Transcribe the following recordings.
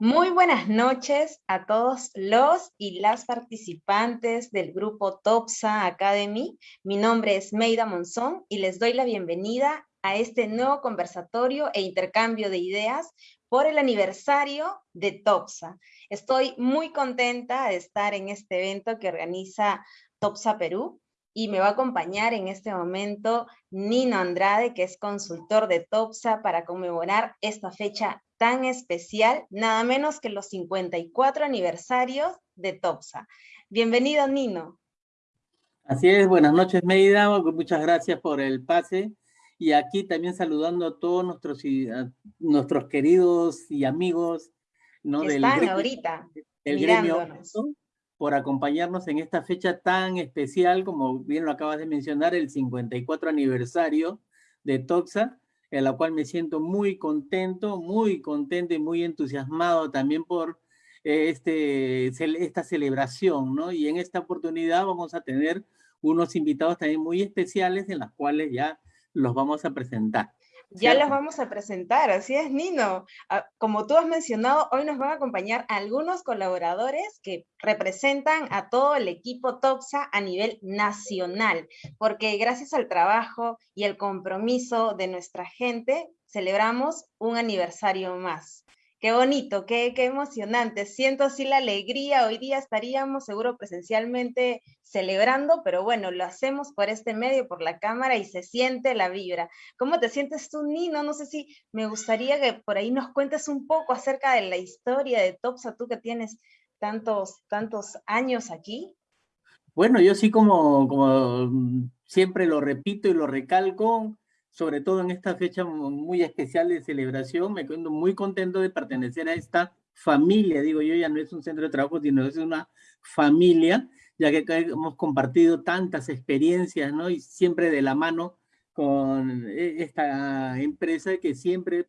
Muy buenas noches a todos los y las participantes del grupo TOPSA Academy. Mi nombre es Meida Monzón y les doy la bienvenida a este nuevo conversatorio e intercambio de ideas por el aniversario de TOPSA. Estoy muy contenta de estar en este evento que organiza TOPSA Perú y me va a acompañar en este momento Nino Andrade, que es consultor de TOPSA para conmemorar esta fecha tan especial, nada menos que los 54 aniversarios de TOPSA. Bienvenido, Nino. Así es, buenas noches, Meida, muchas gracias por el pase. Y aquí también saludando a todos nuestros, nuestros queridos y amigos ¿no? del están ahorita el gremio por acompañarnos en esta fecha tan especial, como bien lo acabas de mencionar, el 54 aniversario de TOPSA en la cual me siento muy contento, muy contento y muy entusiasmado también por eh, este, esta celebración, ¿no? Y en esta oportunidad vamos a tener unos invitados también muy especiales en las cuales ya los vamos a presentar. Ya las vamos a presentar, así es, Nino. Ah, como tú has mencionado, hoy nos van a acompañar algunos colaboradores que representan a todo el equipo TOPSA a nivel nacional, porque gracias al trabajo y el compromiso de nuestra gente, celebramos un aniversario más. Qué bonito, qué, qué emocionante. Siento así la alegría. Hoy día estaríamos seguro presencialmente celebrando, pero bueno, lo hacemos por este medio, por la cámara y se siente la vibra. ¿Cómo te sientes tú, Nino? No sé si me gustaría que por ahí nos cuentes un poco acerca de la historia de Topsa, tú que tienes tantos, tantos años aquí. Bueno, yo sí como, como siempre lo repito y lo recalco, sobre todo en esta fecha muy especial de celebración. Me siento muy contento de pertenecer a esta familia, digo yo, ya no es un centro de trabajo, sino es una familia, ya que hemos compartido tantas experiencias, ¿no? Y siempre de la mano con e, esta empresa que siempre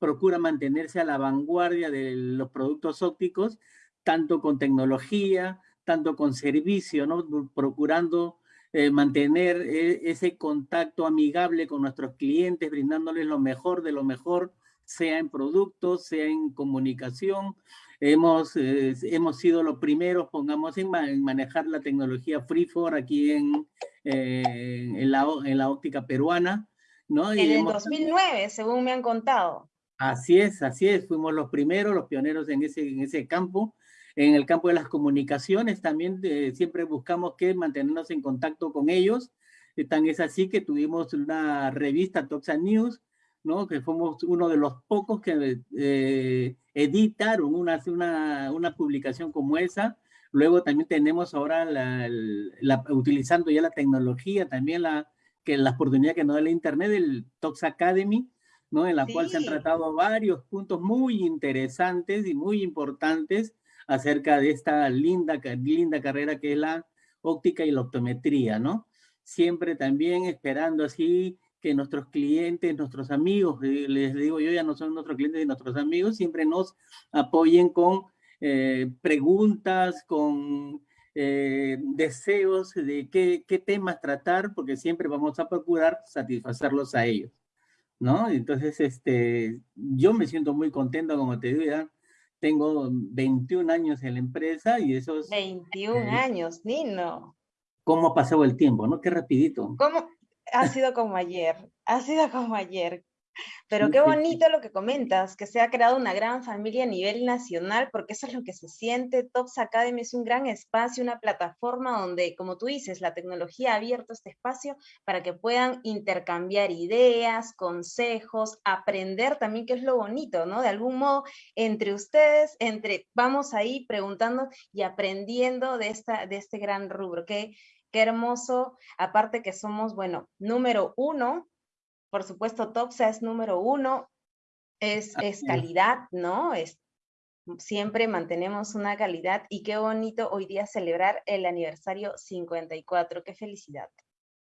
procura mantenerse a la vanguardia de los productos ópticos, tanto con tecnología, tanto con servicio, ¿no? Procurando eh, mantener eh, ese contacto amigable con nuestros clientes, brindándoles lo mejor de lo mejor, sea en productos, sea en comunicación. Hemos, eh, hemos sido los primeros, pongamos, en, manejar la tecnología Freefor aquí en, en, la, en la óptica peruana. ¿no? en el 2009, según me han contado. Así es, así es, fuimos los primeros, los pioneros en ese, en ese campo. En el campo de las comunicaciones también eh, siempre buscamos que mantenernos en contacto con ellos. Eh, tan es así que tuvimos una revista Toxa News, ¿no? que fuimos uno de los pocos que eh, editaron una, una, una, publicación como esa. Luego también tenemos ahora, la, la, utilizando ya la tecnología, también la, que la oportunidad que nos da la Internet, el Tox Academy, ¿no? en la cual se han tratado varios puntos muy interesantes y muy importantes acerca de esta linda, linda carrera que es la óptica y la optometría, ¿no? Siempre también esperando así que nuestros clientes, nuestros amigos, eh, les digo yo, ya no son nuestros clientes y nuestros amigos, siempre nos apoyen con eh, preguntas, con eh, deseos de qué, temas tratar, porque siempre vamos a procurar satisfacerlos a ellos, ¿no? Entonces, este, yo me siento muy contento, como te digo, ya, tengo 21 años en la empresa y esos... 21 eh, años, Nino. ¿Cómo ha pasado el tiempo, no? Qué rapidito. ¿Cómo? Ha sido como ayer, ha sido como ayer. Pero qué bonito lo que comentas, que se ha creado una gran familia a nivel nacional, porque eso es lo que se siente. Tops Academy es un gran espacio, una plataforma donde, como tú dices, la tecnología ha abierto este espacio para que puedan intercambiar ideas, consejos, aprender también, que es lo bonito, ¿no? De algún modo, entre ustedes, entre, vamos ahí preguntando y aprendiendo de, esta, de este gran rubro. Qué, qué hermoso, aparte que somos, bueno, número uno por supuesto, TOPSA es número uno, es, es calidad, ¿no? Es, siempre mantenemos una calidad y qué bonito hoy día celebrar el aniversario 54, qué felicidad.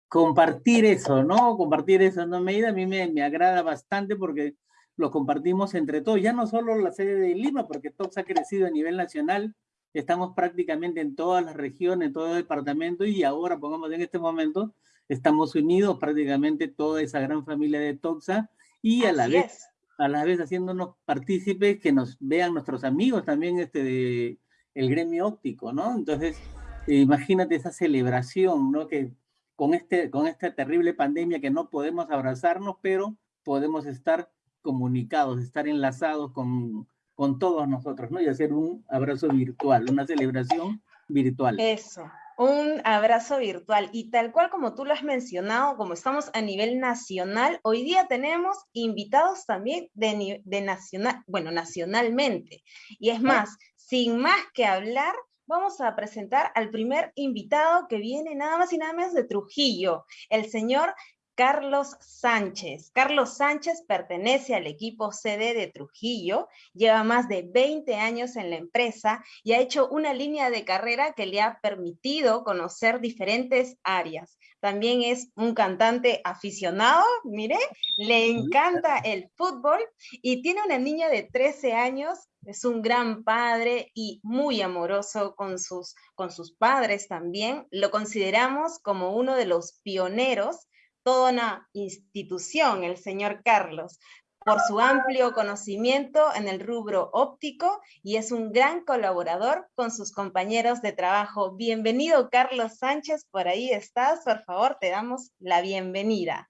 Compartir eso, ¿no? Compartir eso, ¿no? Me, a mí me, me agrada bastante porque lo compartimos entre todos, ya no solo la sede de Lima, porque TOPSA ha crecido a nivel nacional, estamos prácticamente en todas las regiones, en todo el departamento y ahora, pongamos en este momento, estamos unidos prácticamente toda esa gran familia de Toxa y a la vez a la vez haciéndonos partícipes que nos vean nuestros amigos también este de el gremio óptico, ¿no? Entonces, imagínate esa celebración, ¿no? Que con, este, con esta terrible pandemia que no podemos abrazarnos, pero podemos estar comunicados, estar enlazados con, con todos nosotros, ¿no? Y hacer un abrazo virtual, una celebración virtual. Eso, un abrazo virtual. Y tal cual como tú lo has mencionado, como estamos a nivel nacional, hoy día tenemos invitados también de, de nacional, bueno, nacionalmente. Y es más, sin más que hablar, vamos a presentar al primer invitado que viene nada más y nada menos de Trujillo, el señor Carlos Sánchez. Carlos Sánchez pertenece al equipo CD de Trujillo, lleva más de 20 años en la empresa y ha hecho una línea de carrera que le ha permitido conocer diferentes áreas. También es un cantante aficionado, mire, le encanta el fútbol y tiene una niña de 13 años es un gran padre y muy amoroso con sus, con sus padres también. Lo consideramos como uno de los pioneros toda una institución, el señor Carlos, por su amplio conocimiento en el rubro óptico y es un gran colaborador con sus compañeros de trabajo. Bienvenido, Carlos Sánchez, por ahí estás, por favor, te damos la bienvenida.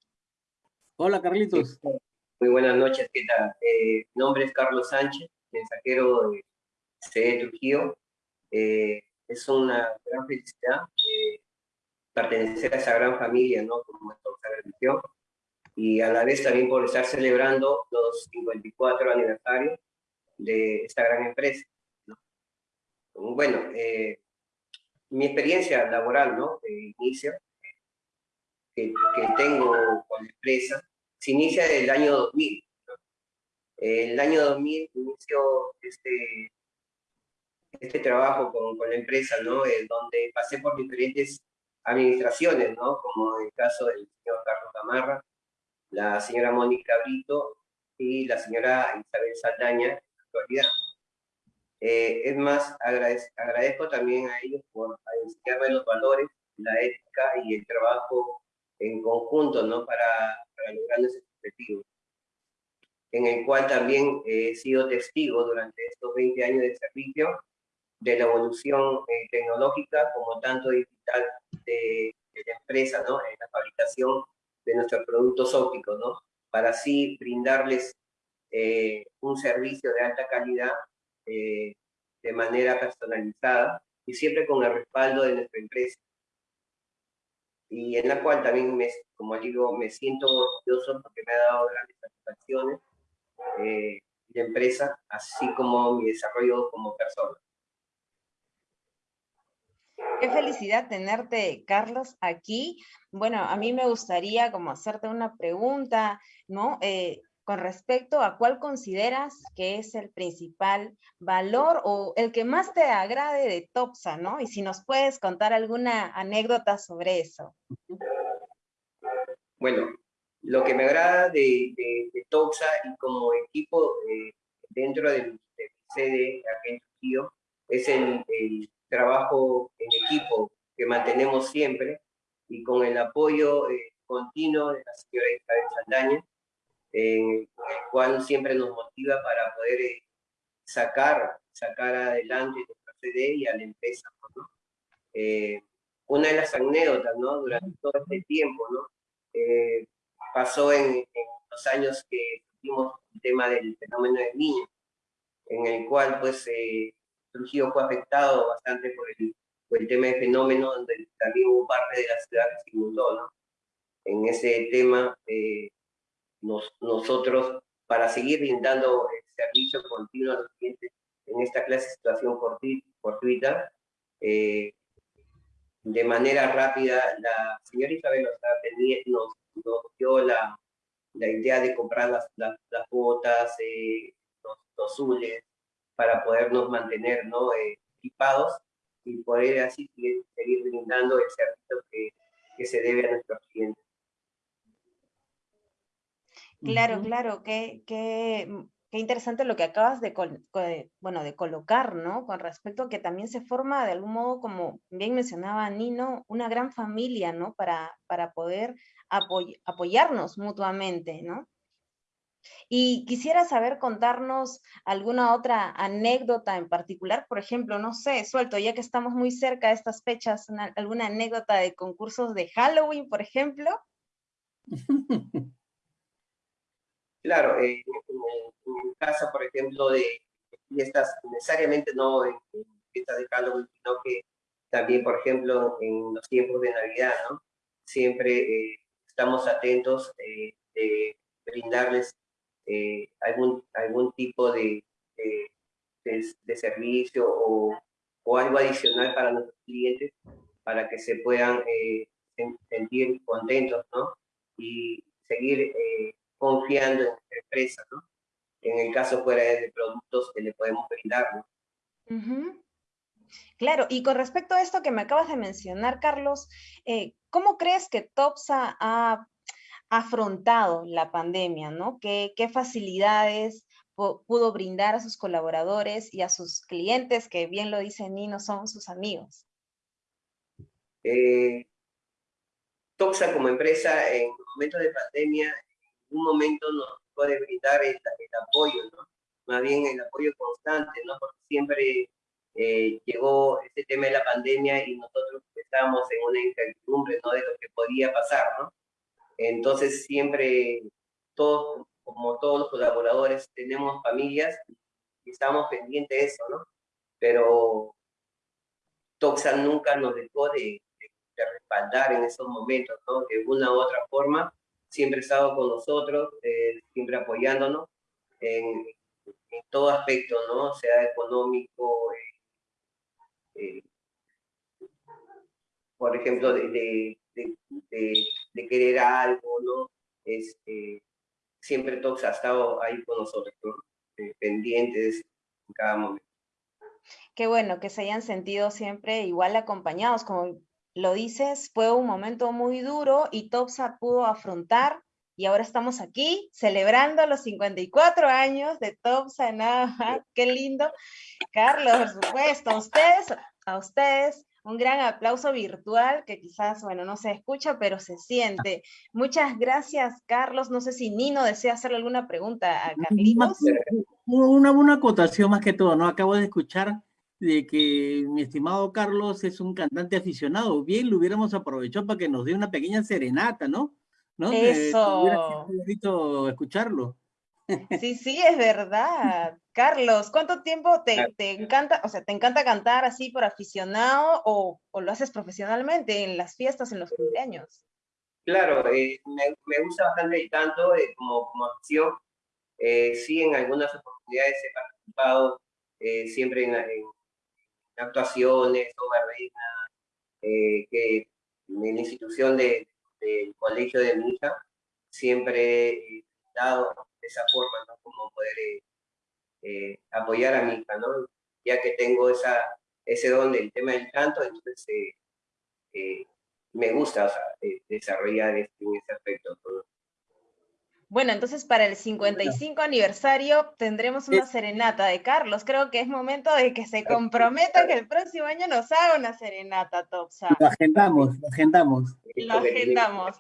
Hola, Carlitos. Muy buenas noches, ¿qué tal? Eh, mi nombre es Carlos Sánchez, mensajero de CD Trujillo. Eh, es una gran felicidad eh, pertenecer a esa gran familia, ¿no? Como nuestra religión, y a la vez también por estar celebrando los 54 aniversarios de esta gran empresa. Bueno, eh, mi experiencia laboral, ¿no? De inicio, que, que, tengo con la empresa, se inicia desde el año 2000. El año 2000 inicio este, este trabajo con, con la empresa, ¿no? Eh, donde pasé por diferentes administraciones, ¿no? Como el caso del señor Carlos Gamarra, la señora Mónica Brito y la señora Isabel Saldaña en la actualidad. Eh, es más, agradezco, también a ellos por enseñarme los valores, la ética y el trabajo en conjunto, ¿no? Para, para lograr ese objetivo. En el cual también he sido testigo durante estos 20 años de servicio de la evolución eh, tecnológica como tanto digital de, la empresa, ¿no? En la fabricación de nuestros productos ópticos, ¿no? Para así brindarles eh, un servicio de alta calidad eh, de manera personalizada y siempre con el respaldo de nuestra empresa. Y en la cual también, me, como digo, me siento orgulloso porque me ha dado grandes satisfacciones eh, de empresa, así como mi desarrollo como persona. Qué felicidad tenerte, Carlos, aquí. Bueno, a mí me gustaría como hacerte una pregunta, ¿no? Eh, con respecto a cuál consideras que es el principal valor o el que más te agrade de Topsa, ¿no? Y si nos puedes contar alguna anécdota sobre eso. Bueno, lo que me agrada de, de, Topsa y como equipo eh, dentro del, sede aquí en es el trabajo en equipo que mantenemos siempre y con el apoyo eh, continuo de la señora Isabel Saldaña, en el cual siempre nos motiva para poder eh, sacar, sacar adelante nuestra CD y a la empresa. Eh, una de las anécdotas ¿no? durante todo este tiempo ¿no? pasó en, los años que tuvimos el tema del fenómeno del niño, en el cual pues Trujillo fue afectado bastante por el, por el tema de fenómeno, donde también hubo parte de la ciudad que se inundó, ¿no? En ese tema, eh, nos, nosotros, para seguir brindando el servicio continuo a los clientes en esta clase de situación fortuita, eh, de manera rápida, la señora Isabel nos, nos dio la, la, idea de comprar las, las, botas, eh, los, los zules, para podernos mantener ¿no? Eh, equipados y poder así seguir brindando el servicio que, que se debe a nuestros clientes. Claro, claro, qué, qué, qué, interesante lo que acabas de, bueno, de colocar, ¿no? Con respecto a que también se forma de algún modo, como bien mencionaba Nino, una gran familia, ¿no? Para, para poder apoyarnos mutuamente, ¿no? Y quisiera saber contarnos alguna otra anécdota en particular, por ejemplo, no sé, suelto, ya que estamos muy cerca de estas fechas, alguna anécdota de concursos de Halloween, por ejemplo. Claro, eh, en, en, casa, por ejemplo, de fiestas, necesariamente no en, fiestas de Halloween, sino que también, por ejemplo, en los tiempos de Navidad, ¿no? Siempre eh, estamos atentos eh, de brindarles eh, algún, algún tipo de, de, servicio o, o, algo adicional para nuestros clientes para que se puedan sentir contentos, ¿no? Y seguir confiando en nuestra empresa, ¿no? En el caso fuera de productos que le podemos brindar, ¿no? Claro, y con respecto a esto que me acabas de mencionar, Carlos, ¿cómo crees que TOPSA ha afrontado la pandemia, ¿no? ¿Qué, qué facilidades pudo brindar a sus colaboradores y a sus clientes, que bien lo dice Nino, son sus amigos? Eh, Toxa como empresa en momentos de pandemia, un momento nos puede brindar el, apoyo, ¿no? Más bien el apoyo constante, ¿no? Porque siempre eh, llegó este tema de la pandemia y nosotros estábamos en una incertidumbre, ¿no? De lo que podía pasar, ¿no? Entonces siempre, todos, como todos los colaboradores, tenemos familias y estamos pendientes de eso, ¿no? Pero Toxa nunca nos dejó de, respaldar en esos momentos, ¿no? De una u otra forma, siempre ha estado con nosotros, eh, siempre apoyándonos en, todo aspecto, ¿no? Sea económico, eh, eh, por ejemplo, de, de, querer algo, ¿no? Siempre Tox ha estado ahí con nosotros, pendientes en cada momento. Qué bueno que se hayan sentido siempre igual acompañados, como lo dices, fue un momento muy duro y Topsa pudo afrontar y ahora estamos aquí celebrando los 54 años de Topsa, nada qué lindo. Carlos, por supuesto, a ustedes, a ustedes un gran aplauso virtual que quizás, bueno, no se escucha, pero se siente. Muchas gracias, Carlos. No sé si Nino desea hacerle alguna pregunta a Carlitos. Una, una acotación más que todo, ¿no? Acabo de escuchar de que mi estimado Carlos es un cantante aficionado. Bien, lo hubiéramos aprovechado para que nos dé una pequeña serenata, ¿no? ¿No? Eso. hubiera escucharlo. Sí, sí, es verdad. Carlos, ¿cuánto tiempo te, encanta, o sea, te encanta cantar así por aficionado o, lo haces profesionalmente en las fiestas, en los cumpleaños? Claro, eh, me, gusta bastante el canto eh, como, como acción. Eh, sí, en algunas oportunidades he participado siempre en, actuaciones, o reina, que en la institución del colegio de mi hija siempre he dado de esa forma, ¿no? Como poder eh, eh, apoyar a mi hija, ¿no? Ya que tengo esa, ese don del tema del canto, entonces eh, me gusta o sea, desarrollar este, en ese aspecto. Bueno, entonces para el 55 aniversario tendremos una serenata de Carlos. Creo que es momento de que se comprometa que el próximo año nos haga una serenata, Topsa. Lo agendamos, lo agendamos. Lo agendamos.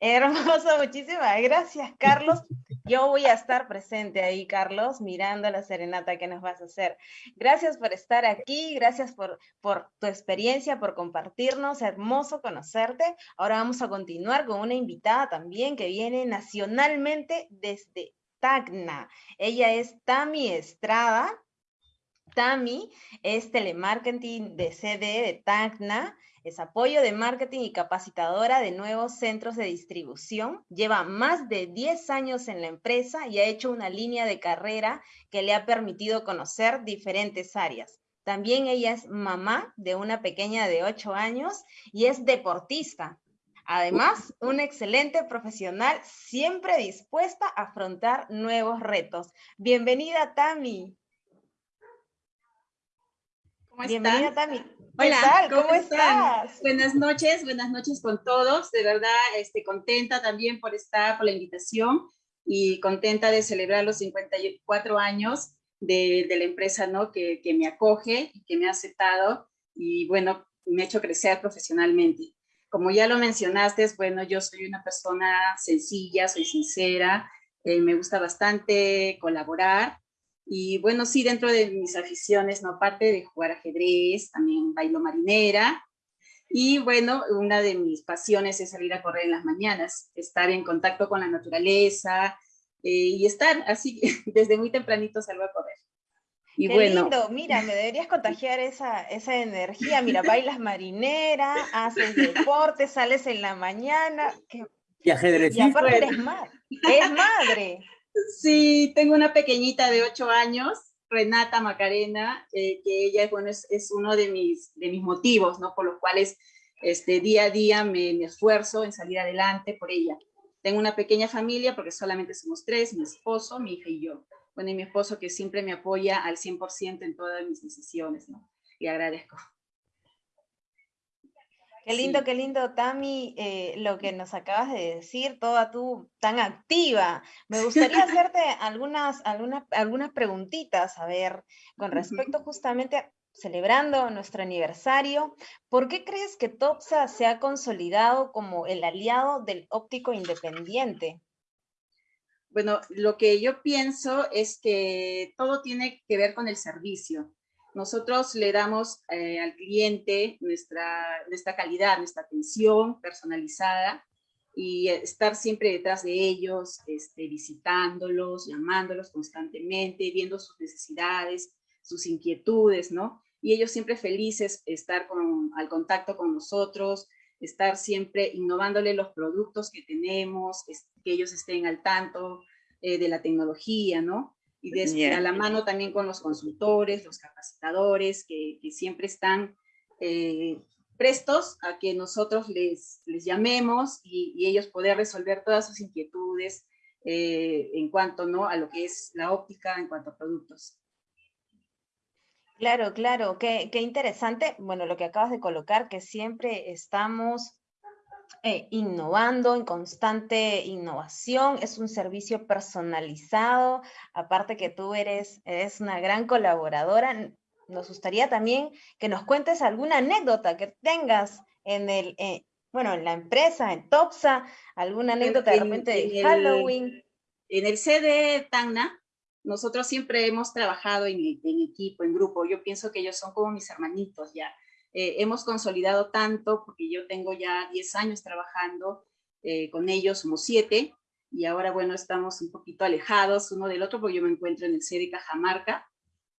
Hermoso, muchísimas gracias, Carlos. Yo voy a estar presente ahí, Carlos, mirando la serenata que nos vas a hacer. Gracias por estar aquí, gracias por, por tu experiencia, por compartirnos, hermoso conocerte. Ahora vamos a continuar con una invitada también que viene nacionalmente desde Tacna. Ella es Tami Estrada. Tami es telemarketing de CD de Tacna es apoyo de marketing y capacitadora de nuevos centros de distribución. Lleva más de 10 años en la empresa y ha hecho una línea de carrera que le ha permitido conocer diferentes áreas. También ella es mamá de una pequeña de 8 años y es deportista. Además, una excelente profesional, siempre dispuesta a afrontar nuevos retos. Bienvenida, Tami. ¿Cómo Bienvenida, Tami. Hola, ¿cómo, estás? Buenas noches, buenas noches con todos. De verdad, este, contenta también por estar, por la invitación y contenta de celebrar los 54 años de, de la empresa ¿no? Que, que, me acoge que me ha aceptado y bueno, me ha hecho crecer profesionalmente. Como ya lo mencionaste, bueno, yo soy una persona sencilla, soy sincera, eh, me gusta bastante colaborar. Y bueno, sí, dentro de mis aficiones, ¿no? Aparte de jugar ajedrez, también bailo marinera. Y bueno, una de mis pasiones es salir a correr en las mañanas, estar en contacto con la naturaleza eh, y estar así, desde muy tempranito salgo a correr. Y Qué bueno, lindo, mira, me deberías contagiar esa, esa energía. Mira, bailas marinera, haces deporte, sales en la mañana. y ajedrez. Y aparte eres madre. Es madre. Sí, tengo una pequeñita de ocho años, Renata Macarena, eh, que ella bueno, es, es, uno de mis, de mis motivos, ¿no? Por los cuales este, día a día me, me esfuerzo en salir adelante por ella. Tengo una pequeña familia porque solamente somos tres, mi esposo, mi hija y yo bueno, y mi esposo que siempre me apoya al 100% en todas mis decisiones, ¿no? Y agradezco. Qué lindo, qué lindo, Tami, eh, lo que nos acabas de decir, toda tú tan activa. Me gustaría hacerte algunas, algunas, algunas preguntitas, a ver, con respecto justamente a celebrando nuestro aniversario, ¿por qué crees que TOPSA se ha consolidado como el aliado del óptico independiente? Bueno, lo que yo pienso es que todo tiene que ver con el servicio. Nosotros le damos eh, al cliente nuestra, nuestra calidad, nuestra atención personalizada y estar siempre detrás de ellos, este, visitándolos, llamándolos constantemente, viendo sus necesidades, sus inquietudes, ¿no? Y ellos siempre felices estar con, al contacto con nosotros, estar siempre innovándole los productos que tenemos, que ellos estén al tanto eh, de la tecnología, ¿no? Y de, a la mano también con los consultores, los capacitadores, que, siempre están eh, prestos a que nosotros les, les llamemos y, ellos poder resolver todas sus inquietudes eh, en cuanto ¿no? a lo que es la óptica, en cuanto a productos. Claro, claro, qué, qué, interesante, bueno, lo que acabas de colocar, que siempre estamos eh, innovando, en constante innovación, es un servicio personalizado, aparte que tú eres, eres una gran colaboradora, nos gustaría también que nos cuentes alguna anécdota que tengas en el, eh, bueno, en la empresa, en Topsa, alguna anécdota de repente de Halloween. en el CD Tacna, nosotros siempre hemos trabajado en, equipo, en grupo. Yo pienso que ellos son como mis hermanitos ya. Eh, hemos consolidado tanto, porque yo tengo ya 10 años trabajando eh, con ellos, somos 7, y ahora, bueno, estamos un poquito alejados uno del otro, porque yo me encuentro en el sede Cajamarca,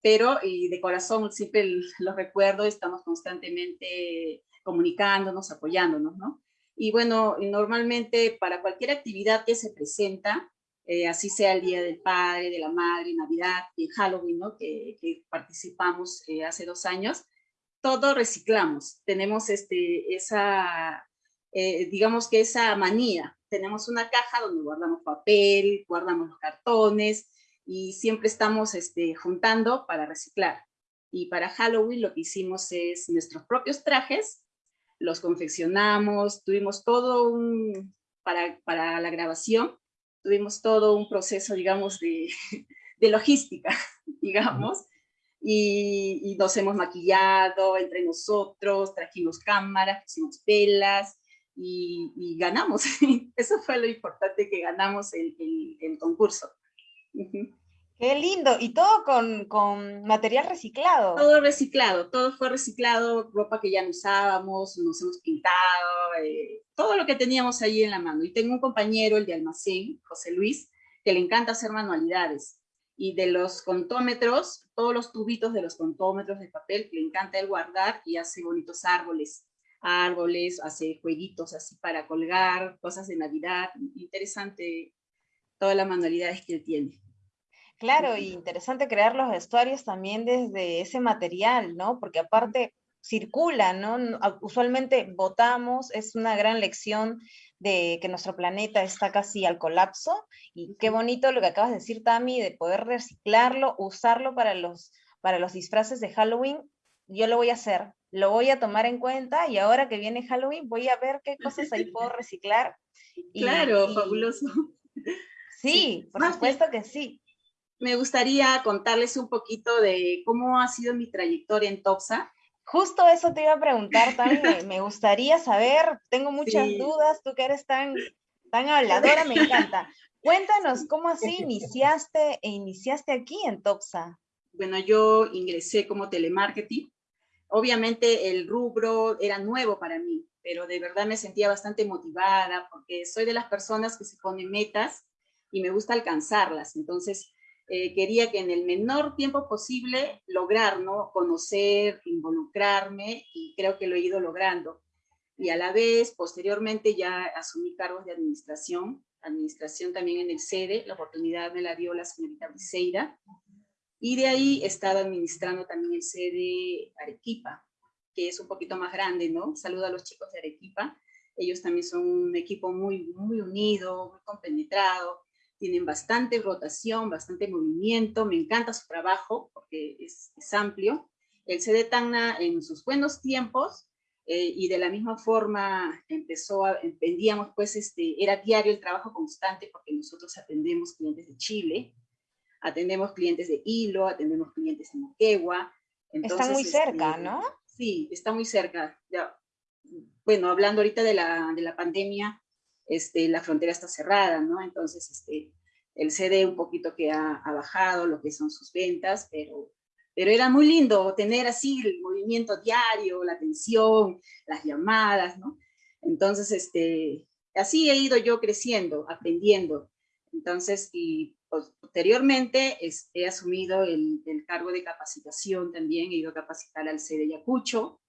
pero y de corazón siempre los recuerdo, estamos constantemente comunicándonos, apoyándonos, ¿no? Y bueno, normalmente para cualquier actividad que se presenta, eh, así sea el Día del Padre, de la Madre, Navidad y Halloween, ¿no? que, participamos eh, hace dos años, todo reciclamos. Tenemos este, esa, eh, digamos que esa manía. Tenemos una caja donde guardamos papel, guardamos los cartones y siempre estamos este, juntando para reciclar. Y para Halloween lo que hicimos es nuestros propios trajes, los confeccionamos, tuvimos todo un, para, para la grabación, tuvimos todo un proceso, digamos, de, logística, digamos, y, nos hemos maquillado entre nosotros, trajimos cámaras, pusimos pelas y, ganamos. Eso fue lo importante que ganamos el, el, concurso. Qué lindo, y todo con, con, material reciclado. Todo reciclado, todo fue reciclado, ropa que ya no usábamos, nos hemos pintado, eh, todo lo que teníamos ahí en la mano. Y tengo un compañero, el de almacén, José Luis, que le encanta hacer manualidades. Y de los contómetros, todos los tubitos de los contómetros de papel, le encanta él guardar y hace bonitos árboles. Árboles, hace jueguitos así para colgar, cosas de Navidad. Interesante todas las manualidades que él tiene. Claro, y interesante crear los vestuarios también desde ese material, ¿no? Porque aparte circula, ¿no? Usualmente votamos, es una gran lección de que nuestro planeta está casi al colapso, y qué bonito lo que acabas de decir, Tami, de poder reciclarlo, usarlo para los, para los disfraces de Halloween, yo lo voy a hacer, lo voy a tomar en cuenta, y ahora que viene Halloween voy a ver qué cosas ahí puedo reciclar. claro, fabuloso. Sí, por supuesto que sí me gustaría contarles un poquito de cómo ha sido mi trayectoria en TOPSA. Justo eso te iba a preguntar también, me gustaría saber, tengo muchas dudas, tú que eres tan, tan habladora, me encanta. Cuéntanos, ¿cómo así iniciaste e iniciaste aquí en Topsa? Bueno, yo ingresé como telemarketing. Obviamente el rubro era nuevo para mí, pero de verdad me sentía bastante motivada porque soy de las personas que se ponen metas y me gusta alcanzarlas. Entonces, eh, quería que en el menor tiempo posible lograr, ¿no? Conocer, involucrarme y creo que lo he ido logrando. Y a la vez, posteriormente ya asumí cargos de administración, administración también en el sede, la oportunidad me la dio la señorita Briseida, y de ahí he estado administrando también el sede Arequipa, que es un poquito más grande, ¿no? Saludo a los chicos de Arequipa, ellos también son un equipo muy, muy unido, muy compenetrado, tienen bastante rotación, bastante movimiento, me encanta su trabajo porque es, amplio. El CD Tacna en sus buenos tiempos eh, y de la misma forma empezó, a, vendíamos pues, este, era diario el trabajo constante porque nosotros atendemos clientes de Chile, atendemos clientes de Hilo, atendemos clientes de Moquegua. está muy cerca, este, ¿no? Sí, está muy cerca. Ya, bueno, hablando ahorita de la, de la pandemia, este, la frontera está cerrada, ¿no? Entonces, este, el CD un poquito que ha, bajado lo que son sus ventas, pero, era muy lindo tener así el movimiento diario, la atención, las llamadas. Entonces, este, así he ido yo creciendo, aprendiendo. Entonces, y posteriormente he asumido el, cargo de capacitación también, he ido a capacitar al CD Yacucho,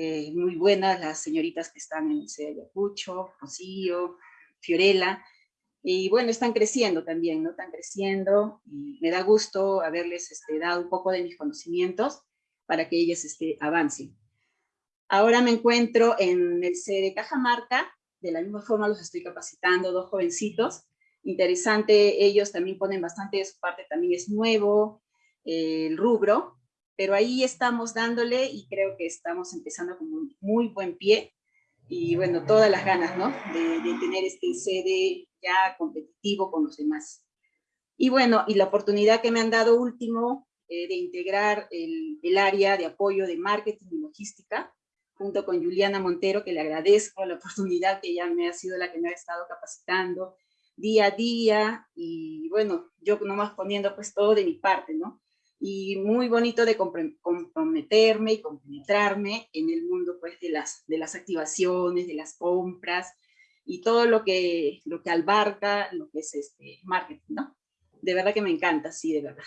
eh, muy buenas las señoritas que están en el sede de Ayacucho, Rocío, Fiorella, y bueno, están creciendo también, ¿no? Están creciendo y me da gusto haberles este, dado un poco de mis conocimientos para que ellas este, avancen. Ahora me encuentro en el sede de Cajamarca, de la misma forma los estoy capacitando, dos jovencitos, interesante, ellos también ponen bastante de su parte, también es nuevo eh, el rubro, pero ahí estamos dándole y creo que estamos empezando con un muy buen pie y bueno, todas las ganas, ¿no? De, tener este sede ya competitivo con los demás. Y bueno, y la oportunidad que me han dado último eh, de integrar el, área de apoyo de marketing y logística, junto con Juliana Montero, que le agradezco la oportunidad que ella me ha sido la que me ha estado capacitando día a día, y bueno, yo nomás poniendo pues todo de mi parte, ¿no? Y muy bonito de comprometerme y compenetrarme en el mundo pues de las, de las activaciones, de las compras y todo lo que, lo que abarca lo que es este marketing, ¿no? De verdad que me encanta, sí, de verdad.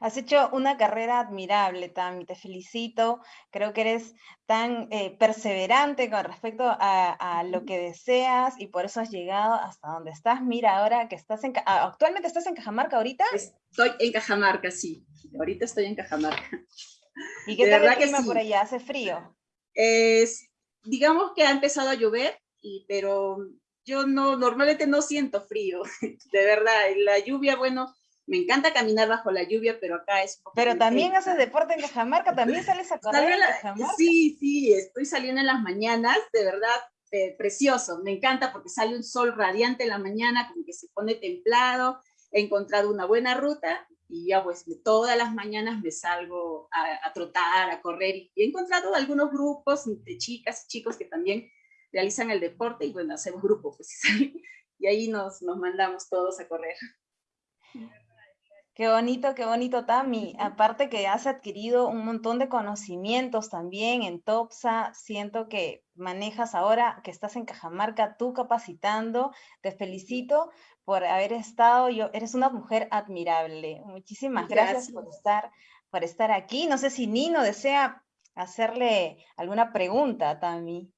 Has hecho una carrera admirable, Tami, te felicito. Creo que eres tan eh, perseverante con respecto a, lo que deseas y por eso has llegado hasta donde estás. Mira, ahora que estás en... Ah, ¿Actualmente estás en Cajamarca ahorita? Estoy en Cajamarca, sí. Ahorita estoy en Cajamarca. ¿Y qué tal el clima por allá? ¿Hace frío? Es, digamos que ha empezado a llover, y, pero yo no, normalmente no siento frío, de verdad. La lluvia, bueno, me encanta caminar bajo la lluvia, pero acá es... Pero también haces deporte en Cajamarca, también sales a correr en Cajamarca. Sí, sí, estoy saliendo en las mañanas, de verdad, eh, precioso, me encanta porque sale un sol radiante en la mañana, como que se pone templado, he encontrado una buena ruta y ya pues todas las mañanas me salgo a, trotar, a correr y he encontrado algunos grupos de chicas y chicos que también realizan el deporte y bueno, hacemos grupos pues, y ahí nos, nos mandamos todos a correr. Qué bonito, qué bonito, Tami. Aparte que has adquirido un montón de conocimientos también en TOPSA, siento que manejas ahora que estás en Cajamarca, tú capacitando, te felicito por haber estado, yo, eres una mujer admirable. Muchísimas gracias, por, estar, por estar aquí. No sé si Nino desea hacerle alguna pregunta a Tami.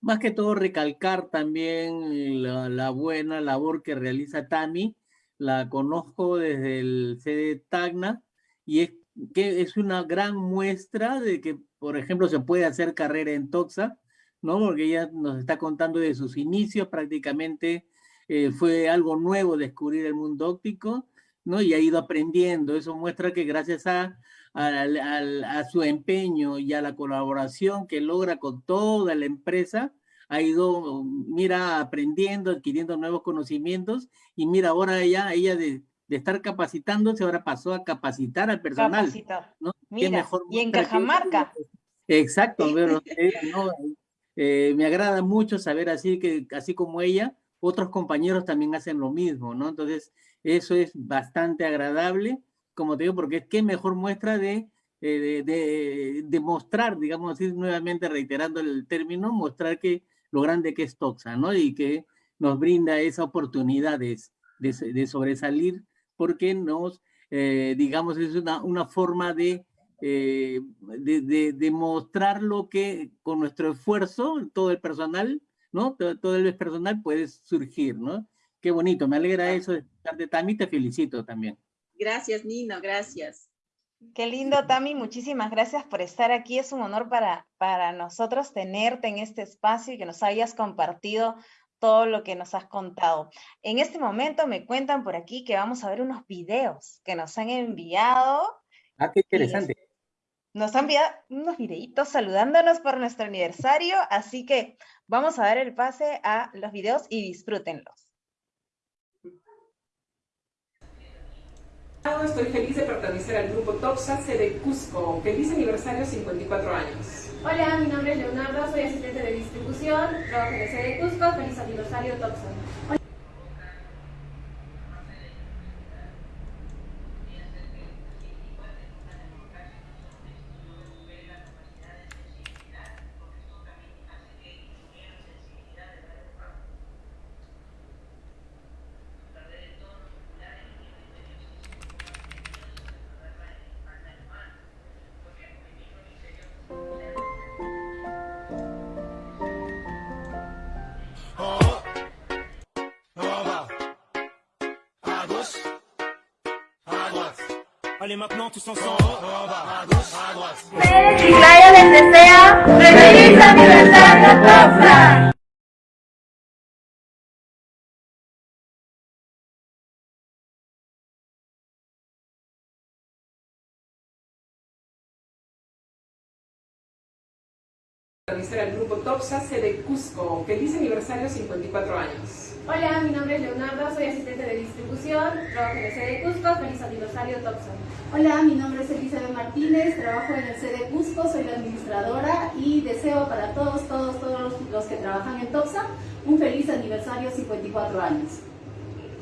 Más que todo recalcar también la, la buena labor que realiza Tami la conozco desde el CD Tacna y es que es una gran muestra de que, por ejemplo, se puede hacer carrera en Toxa, ¿no? Porque ella nos está contando de sus inicios, prácticamente eh, fue algo nuevo descubrir el mundo óptico, ¿no? Y ha ido aprendiendo. Eso muestra que gracias a, a su empeño y a la colaboración que logra con toda la empresa, ha ido, mira, aprendiendo, adquiriendo nuevos conocimientos y mira, ahora ella, ella de, de estar capacitándose, ahora pasó a capacitar al personal. Capacitar. ¿no? Mira, y en Cajamarca. Exacto, pero, eh, no, eh, me agrada mucho saber así que así como ella otros compañeros también hacen lo mismo, ¿no? Entonces, eso es bastante agradable, como te digo, porque es que mejor muestra de, eh, de, de, mostrar, digamos así, nuevamente reiterando el término, mostrar que lo grande que es Toxa, ¿no? Y que nos brinda esa oportunidad de, de sobresalir porque nos, eh, digamos, es una, una forma de, eh, de, de, mostrar lo que con nuestro esfuerzo, todo el personal, ¿no? Todo, todo, el personal puede surgir, ¿no? Qué bonito, me alegra eso de, de Tami, te felicito también. Gracias, Nino, gracias. Qué lindo, Tami, muchísimas gracias por estar aquí. Es un honor para, para nosotros tenerte en este espacio y que nos hayas compartido todo lo que nos has contado. En este momento me cuentan por aquí que vamos a ver unos videos que nos han enviado. Ah, qué interesante. Nos han enviado unos videitos saludándonos por nuestro aniversario, así que vamos a dar el pase a los videos y disfrútenlos. Estoy feliz de pertenecer al grupo TOPSA de Cusco. Feliz aniversario 54 años. Hola, mi nombre es Leonardo, soy asistente de distribución, trabajo en el sede Cusco. Feliz aniversario TOPSA. Allez maintenant tous ensemble. À gauche, à droite. Les. Al grupo TOPSA de Cusco. Feliz aniversario 54 años. Hola, mi nombre es Leonardo, soy asistente de distribución, trabajo en el sede Cusco, feliz aniversario Topsa. Hola, mi nombre es Elizabeth Martínez, trabajo en el sede Cusco, soy la administradora y deseo para todos, todos, todos los que trabajan en Topsa un feliz aniversario 54 años.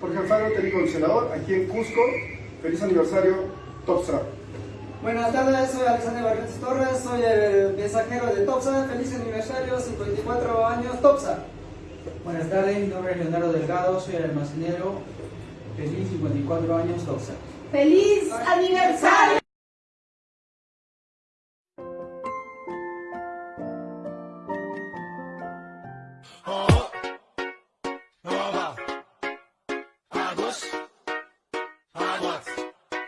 Jorge Alfaro, técnico senador, aquí en Cusco, feliz aniversario Topsa. Buenas tardes, soy Alexander Barrientos Torres, soy el mensajero de Topsa, feliz aniversario 54 años Topsa. Buenas tardes, mi nombre es Leonardo Delgado, soy el almacenero. Feliz 54 años, Toxa. ¡Feliz aniversario!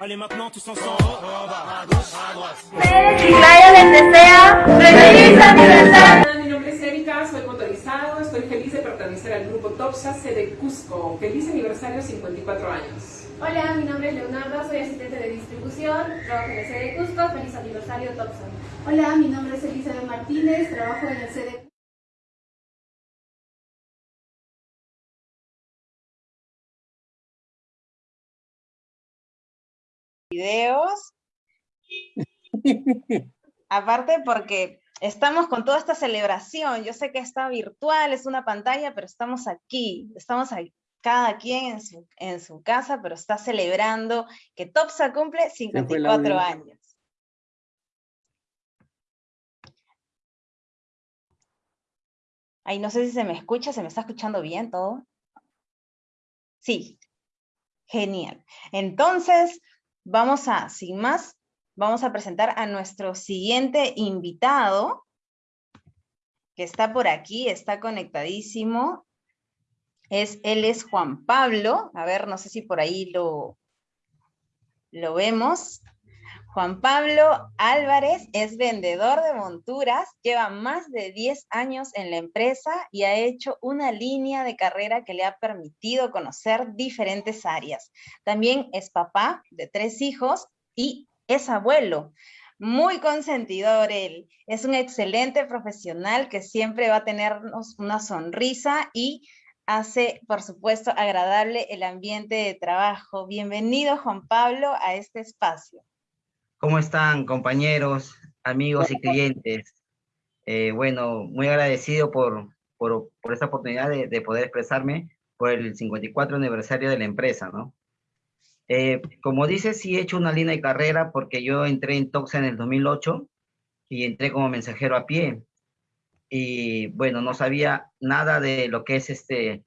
Allez maintenant tous ensemble. À gauche, à droite. Les desea feliz aniversario. Mi nombre es Erika, soy motorizado, estoy feliz de pertenecer al grupo TOPSA de Cusco. Feliz aniversario 54 años. Hola, mi nombre es Leonardo, soy asistente de distribución, trabajo en el sede Cusco, feliz aniversario TOPSA. Hola, mi nombre es Elizabeth Martínez, trabajo en el sede videos. Aparte porque estamos con toda esta celebración. Yo sé que está virtual, es una pantalla, pero estamos aquí. Estamos ahí, cada quien en su, en su casa, pero está celebrando que Topsa cumple 54 años. Ay, no sé si se me escucha, ¿se me está escuchando bien todo? Sí, genial. Entonces, vamos a, sin más, vamos a presentar a nuestro siguiente invitado, que está por aquí, está conectadísimo. Es, él es Juan Pablo, a ver, no sé si por ahí lo, lo vemos. Juan Pablo Álvarez es vendedor de monturas, lleva más de 10 años en la empresa y ha hecho una línea de carrera que le ha permitido conocer diferentes áreas. También es papá de tres hijos y es abuelo. Muy consentidor él. Es un excelente profesional que siempre va a tenernos una sonrisa y hace, por supuesto, agradable el ambiente de trabajo. Bienvenido, Juan Pablo, a este espacio. ¿Cómo están, compañeros, amigos y clientes? Eh, bueno, muy agradecido por, por, por esta oportunidad de, de, poder expresarme por el 54 aniversario de la empresa, ¿no? Eh, como dices, sí he hecho una línea de carrera porque yo entré en Toxa en el 2008 y entré como mensajero a pie. Y bueno, no sabía nada de lo que es este,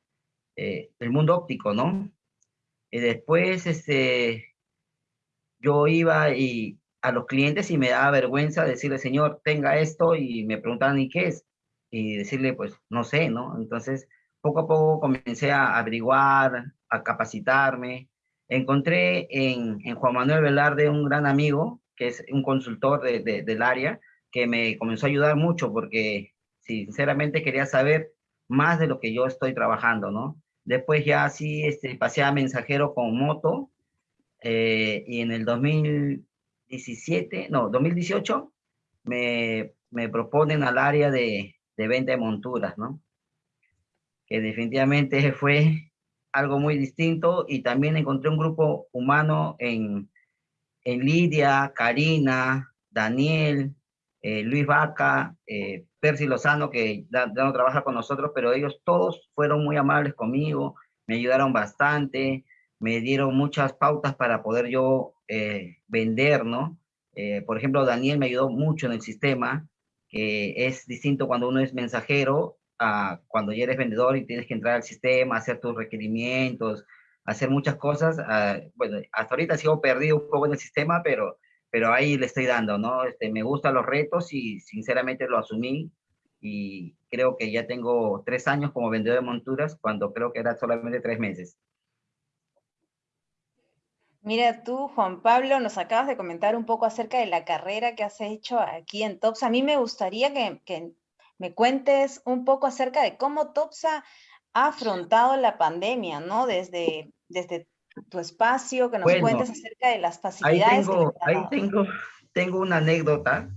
eh, el mundo óptico, ¿no? Y después, este, yo iba y a los clientes y me daba vergüenza decirle, señor, tenga esto, y me preguntaban, ¿y qué es? Y decirle, pues, no sé, ¿no? Entonces, poco a poco comencé a averiguar, a capacitarme. Encontré en, Juan Manuel Velarde un gran amigo, que es un consultor del área, que me comenzó a ayudar mucho porque sinceramente quería saber más de lo que yo estoy trabajando, ¿no? Después ya así este, pasé a mensajero con moto eh, y en el 2017, no, 2018 me, me proponen al área de, de venta de monturas, ¿no? Que definitivamente fue algo muy distinto y también encontré un grupo humano en, en Lidia, Karina, Daniel, eh, Luis Vaca, eh, Percy Lozano, que ya, no trabaja con nosotros, pero ellos todos fueron muy amables conmigo, me ayudaron bastante, me dieron muchas pautas para poder yo eh, vender, ¿no? por ejemplo, Daniel me ayudó mucho en el sistema, que es distinto cuando uno es mensajero a cuando ya eres vendedor y tienes que entrar al sistema, hacer tus requerimientos, hacer muchas cosas. Ah, bueno, hasta ahorita sigo perdido un poco en el sistema, pero pero ahí le estoy dando, ¿no? Este, me gustan los retos y sinceramente lo asumí y creo que ya tengo tres años como vendedor de monturas cuando creo que era solamente tres meses. Mira tú, Juan Pablo, nos acabas de comentar un poco acerca de la carrera que has hecho aquí en TOPSA. A mí me gustaría que, que me cuentes un poco acerca de cómo TOPSA ha afrontado la pandemia, ¿no? Desde, desde tu espacio, que nos cuentes acerca de las facilidades. Ahí tengo, ahí tengo, tengo una anécdota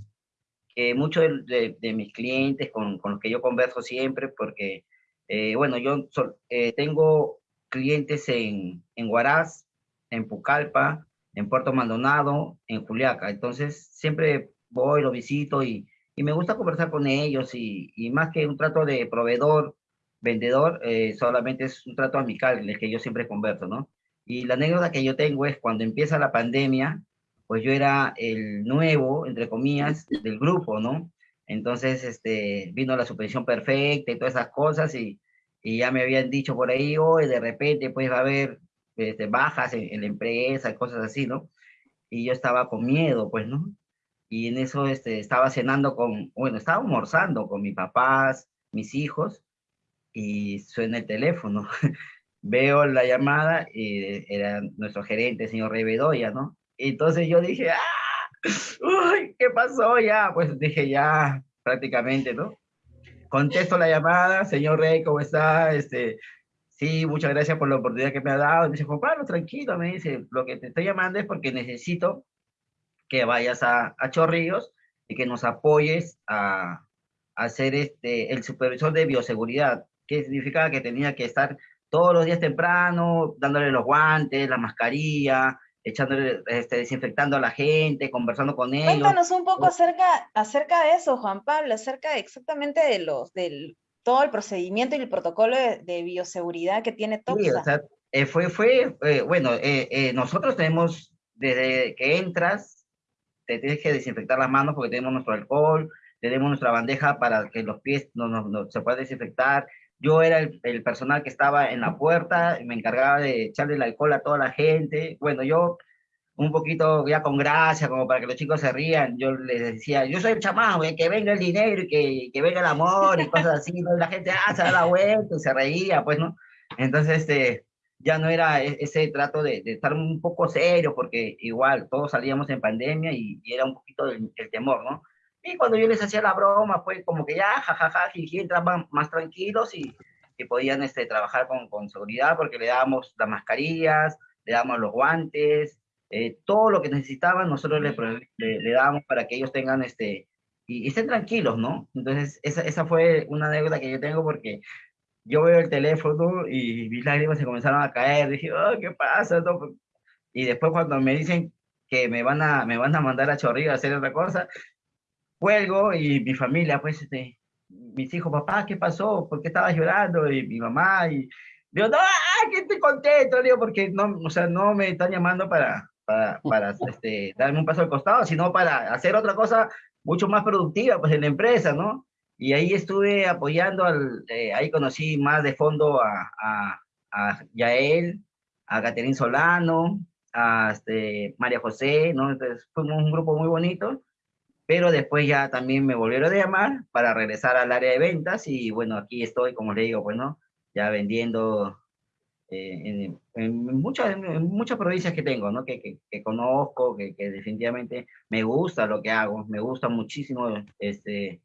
que muchos de, mis clientes con, con, los que yo converso siempre, porque, eh, bueno, yo eh, tengo clientes en, en Huaraz, en Pucallpa, en Puerto Maldonado, en Juliaca, entonces siempre voy, lo visito y, y me gusta conversar con ellos y, más que un trato de proveedor, vendedor, eh, solamente es un trato amical, el que yo siempre converso, ¿no? Y la anécdota que yo tengo es cuando empieza la pandemia, pues yo era el nuevo, entre comillas, del grupo, ¿no? Entonces, este, vino la supervisión perfecta y todas esas cosas y, y ya me habían dicho por ahí, hoy de repente pues va a haber este, bajas en, la empresa, cosas así, ¿no? Y yo estaba con miedo, pues, ¿no? Y en eso este, estaba cenando con, bueno, estaba almorzando con mis papás, mis hijos, y suena el teléfono. veo la llamada era nuestro gerente, señor Rey Bedoya, ¿no? Entonces yo dije, ¡ah! ¿Qué pasó ya? Pues dije, ya, prácticamente, ¿no? Contesto la llamada, señor Rey, ¿cómo está? Este, sí, muchas gracias por la oportunidad que me ha dado. Me dice, Juan Pablo, tranquilo, me dice, lo que te estoy llamando es porque necesito que vayas a, a Chorrillos y que nos apoyes a, a ser este, el supervisor de bioseguridad, que significaba que tenía que estar todos los días temprano, dándole los guantes, la mascarilla, echándole, este, desinfectando a la gente, conversando con ellos. Cuéntanos un poco acerca, acerca de eso, Juan Pablo, acerca exactamente de los, del todo el procedimiento y el protocolo de, bioseguridad que tiene TOPSA. Sí, o sea, eh, fue, fue eh, bueno, eh, nosotros tenemos, desde que entras, te tienes que desinfectar las manos porque tenemos nuestro alcohol, tenemos nuestra bandeja para que los pies no, no se puedan desinfectar, yo era el, personal que estaba en la puerta, y me encargaba de echarle el alcohol a toda la gente. Bueno, yo un poquito ya con gracia, como para que los chicos se rían, yo les decía, yo soy el chamaco, que venga el dinero y que, que, venga el amor y cosas así, ¿no? la gente, ah, se da la vuelta y se reía, pues, ¿no? Entonces, este, ya no era e, ese trato de, de estar un poco serio, porque igual todos salíamos en pandemia y, era un poquito el, el temor, ¿no? Y cuando yo les hacía la broma, pues como que ya, jajaja, jiji, entraban más tranquilos y, que podían este, trabajar con, con, seguridad porque le dábamos las mascarillas, le dábamos los guantes, eh, todo lo que necesitaban nosotros le, le, le, dábamos para que ellos tengan este, y, estén tranquilos, ¿no? Entonces, esa, esa fue una anécdota que yo tengo porque yo veo el teléfono y mis lágrimas se comenzaron a caer, dije, oh, ¿qué pasa? Y después cuando me dicen que me van a, me van a mandar a Chorrillo a hacer otra cosa, cuelgo y mi familia, pues, este, mis hijos, papá, ¿qué pasó? ¿Por qué estabas llorando? Y mi mamá, y, Digo, no, ah, que estoy contento, digo, porque no, o sea, no me están llamando para, para, para este, darme un paso al costado, sino para hacer otra cosa mucho más productiva, pues, en la empresa, ¿no? Y ahí estuve apoyando, al, eh, ahí conocí más de fondo a, a, a Yael, a Caterín Solano, a este, María José, ¿no? Entonces fuimos un grupo muy bonito, pero después ya también me volvieron a llamar para regresar al área de ventas y bueno, aquí estoy, como le digo, bueno, ya vendiendo eh, en, muchas, en muchas provincias que tengo, ¿no? Que, que, que conozco, que, que, definitivamente me gusta lo que hago, me gusta muchísimo este,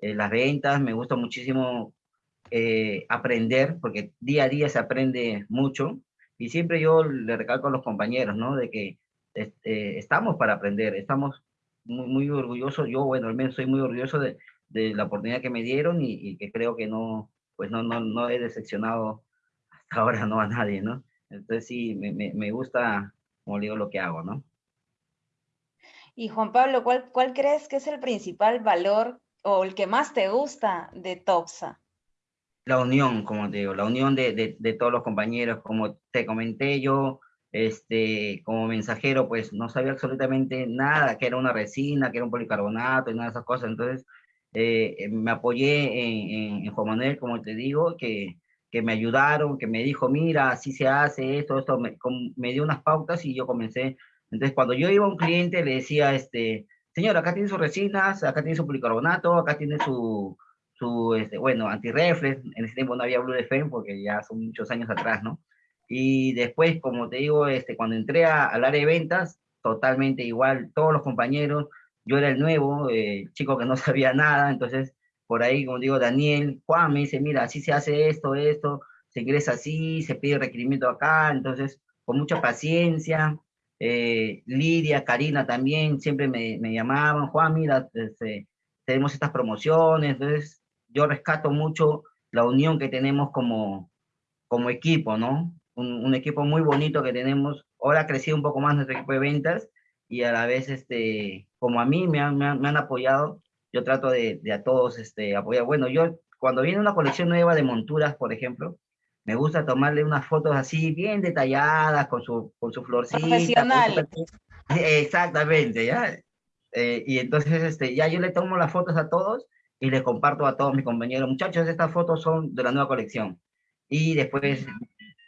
eh, las ventas, me gusta muchísimo eh, aprender, porque día a día se aprende mucho, y siempre yo le recalco a los compañeros, ¿no? De que este, estamos para aprender, estamos muy, muy orgullosos, yo, bueno, al menos soy muy orgulloso de, de la oportunidad que me dieron y, y, que creo que no, pues no, no, no he decepcionado ahora no a nadie, ¿no? Entonces sí, me, me, me gusta, como digo, lo que hago, ¿no? Y Juan Pablo, ¿cuál, ¿cuál crees que es el principal valor o el que más te gusta de TOPSA? La unión, como te digo, la unión de, de, de, todos los compañeros, como te comenté yo, este, como mensajero, pues no sabía absolutamente nada, que era una resina, que era un policarbonato y nada de esas cosas, entonces eh, me apoyé en, en, en Juan Manuel, como te digo, que, que me ayudaron, que me dijo, mira, así se hace esto, esto, me, me, dio unas pautas y yo comencé. Entonces, cuando yo iba a un cliente, le decía, este, señor, acá tiene sus resinas, acá tiene su policarbonato, acá tiene su, su este, bueno, antirreflex, en ese tiempo no había Blue Defense porque ya son muchos años atrás, ¿no? Y después, como te digo, este, cuando entré a, al área de ventas, totalmente igual, todos los compañeros, yo era el nuevo, eh, chico que no sabía nada, entonces por ahí, como digo, Daniel, Juan me dice, mira, así se hace esto, esto, se ingresa así, se pide requerimiento acá, entonces, con mucha paciencia, eh, Lidia, Karina también, siempre me, me llamaban, Juan, mira, este, tenemos estas promociones, entonces, yo rescato mucho la unión que tenemos como, como equipo, ¿no? Un, equipo muy bonito que tenemos, ahora ha crecido un poco más nuestro equipo de ventas, y a la vez, este, como a mí me han, me han apoyado, yo trato de, de, a todos este, apoyar. Bueno, yo cuando viene una colección nueva de monturas, por ejemplo, me gusta tomarle unas fotos así bien detalladas, con su, con su florcita. Profesional. Su... Exactamente, ¿ya? Eh, y entonces, este, ya yo le tomo las fotos a todos y le comparto a todos mis compañeros, muchachos, estas fotos son de la nueva colección. Y después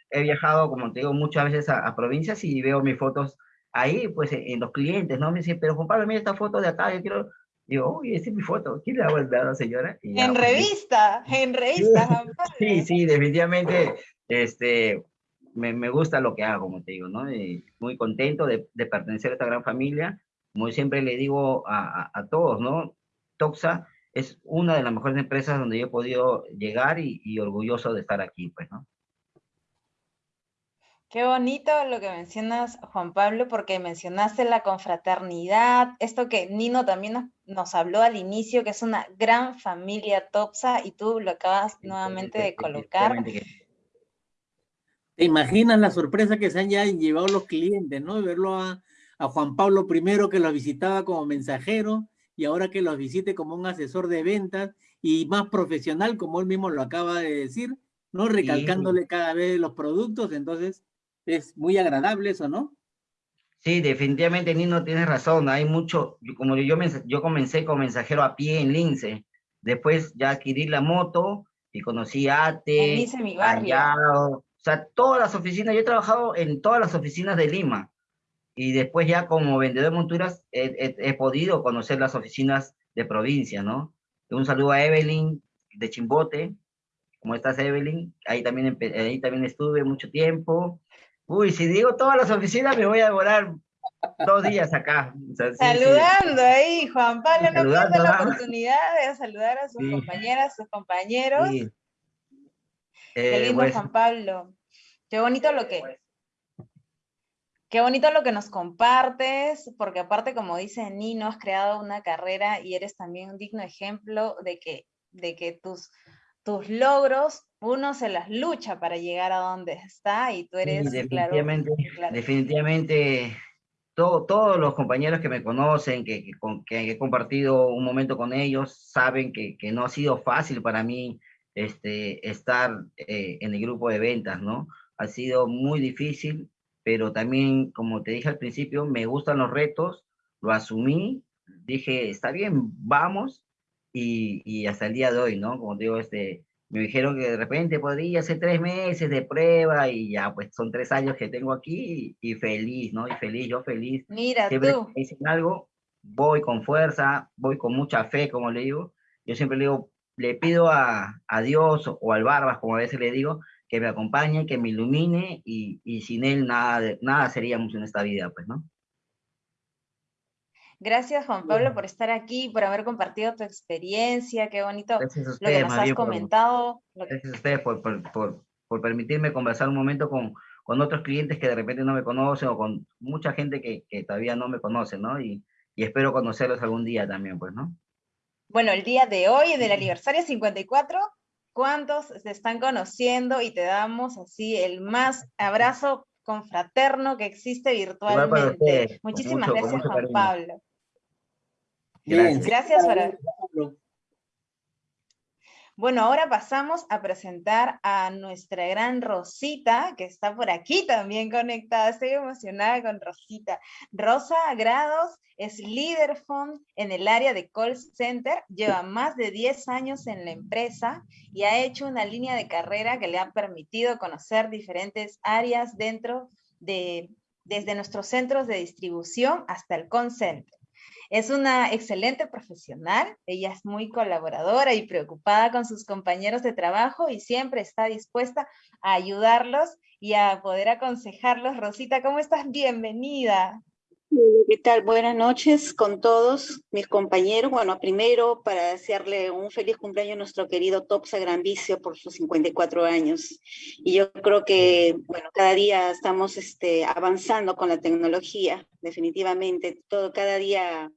he viajado, como te digo, muchas veces a, a provincias y veo mis fotos ahí, pues, en los clientes, ¿no? Me dicen, pero Pablo, mira esta foto de acá, yo quiero Digo, uy, esa es mi foto. ¿Quién le ha guardado, señora? Ya, en revista, en revista. sí, sí, definitivamente, este, me, me, gusta lo que hago, como te digo, ¿no? Y muy contento de, de, pertenecer a esta gran familia. Como siempre le digo a, a, a, todos, ¿no? Toxa es una de las mejores empresas donde yo he podido llegar y, y orgulloso de estar aquí, pues, ¿no? Qué bonito lo que mencionas, Juan Pablo, porque mencionaste la confraternidad, esto que Nino también nos, nos, habló al inicio, que es una gran familia Topsa, y tú lo acabas nuevamente de colocar. ¿Te imaginas la sorpresa que se han ya llevado los clientes, ¿no? Verlo a, a Juan Pablo primero que los visitaba como mensajero y ahora que los visite como un asesor de ventas y más profesional, como él mismo lo acaba de decir, ¿no? Recalcándole sí. cada vez los productos, entonces es muy agradable eso, ¿no? Sí, definitivamente Nino tienes razón, hay mucho, como yo, yo comencé como mensajero a pie en Lince, después ya adquirí la moto y conocí a ATE, Allado, o sea, todas las oficinas, yo he trabajado en todas las oficinas de Lima y después ya como vendedor de monturas he, he, he podido conocer las oficinas de provincia, ¿no? Un saludo a Evelyn de Chimbote, ¿cómo estás Evelyn? Ahí también, ahí también estuve mucho tiempo, Uy, si digo todas las oficinas me voy a demorar dos días acá. O sea, sí, Saludando sí. ahí, Juan Pablo, no pierde la oportunidad de saludar a sus sí. compañeras, sus compañeros. Eh, Qué lindo, pues, Juan Pablo. Qué bonito lo que... Qué bonito lo que nos compartes, porque aparte, como dice Nino, has creado una carrera y eres también un digno ejemplo de que, de que tus, tus logros uno se las lucha para llegar a donde está y tú eres, sí, definitivamente, claro, definitivamente todo, todos los compañeros que me conocen, que, que, que, he compartido un momento con ellos, saben que, que no ha sido fácil para mí este, estar eh, en el grupo de ventas, ¿no? Ha sido muy difícil, pero también, como te dije al principio, me gustan los retos, lo asumí, dije, está bien, vamos, y, y hasta el día de hoy, ¿no? Como digo, este, me dijeron que de repente podría ser tres meses de prueba y ya, pues son tres años que tengo aquí y, feliz, ¿no? Y feliz, yo feliz. Mira siempre tú. Que dicen algo, voy con fuerza, voy con mucha fe, como le digo. Yo siempre le digo, le pido a, a Dios o al Barbas, como a veces le digo, que me acompañe, que me ilumine y, y sin él nada, nada seríamos en esta vida, pues, ¿no? Gracias, Juan Pablo, por estar aquí, por haber compartido tu experiencia. Qué bonito lo que nos has comentado. Gracias a ustedes por, por, por, permitirme conversar un momento con, con, otros clientes que de repente no me conocen o con mucha gente que, que todavía no me conoce, ¿no? Y, y, espero conocerlos algún día también, pues, ¿no? Bueno, el día de hoy, del aniversario 54, ¿cuántos se están conociendo? Y te damos así el más abrazo confraterno que existe virtualmente. Muchísimas gracias, Juan Pablo. Gracias. Gracias Bueno, ahora pasamos a presentar a nuestra gran Rosita, que está por aquí también conectada. Estoy emocionada con Rosita. Rosa Grados es líder fund en el área de call center, lleva más de 10 años en la empresa y ha hecho una línea de carrera que le ha permitido conocer diferentes áreas dentro de, desde nuestros centros de distribución hasta el call center. Es una excelente profesional, ella es muy colaboradora y preocupada con sus compañeros de trabajo y siempre está dispuesta a ayudarlos y a poder aconsejarlos. Rosita, ¿cómo estás? Bienvenida. ¿Qué tal? Buenas noches con todos mis compañeros. Bueno, primero para desearle un feliz cumpleaños a nuestro querido Topsa Gran Vicio por sus 54 años. Y yo creo que, bueno, cada día estamos este, avanzando con la tecnología, definitivamente. Todo, cada día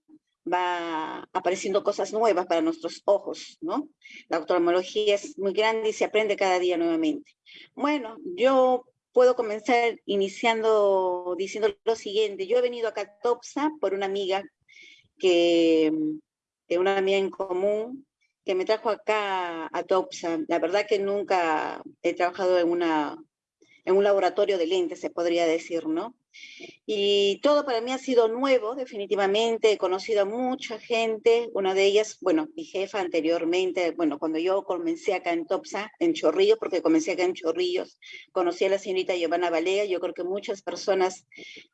va apareciendo cosas nuevas para nuestros ojos, ¿no? La oftalmología es muy grande y se aprende cada día nuevamente. Bueno, yo puedo comenzar iniciando diciendo lo siguiente. Yo he venido acá a Topsa por una amiga que, que una amiga en común que me trajo acá a Topsa. La verdad que nunca he trabajado en una en un laboratorio de lentes, se podría decir, ¿no? Y todo para mí ha sido nuevo, definitivamente. He conocido a mucha gente, una de ellas, bueno, mi jefa anteriormente, bueno, cuando yo comencé acá en Topsa, en Chorrillos, porque comencé acá en Chorrillos, conocí a la señorita Giovanna Balea. Yo creo que muchas personas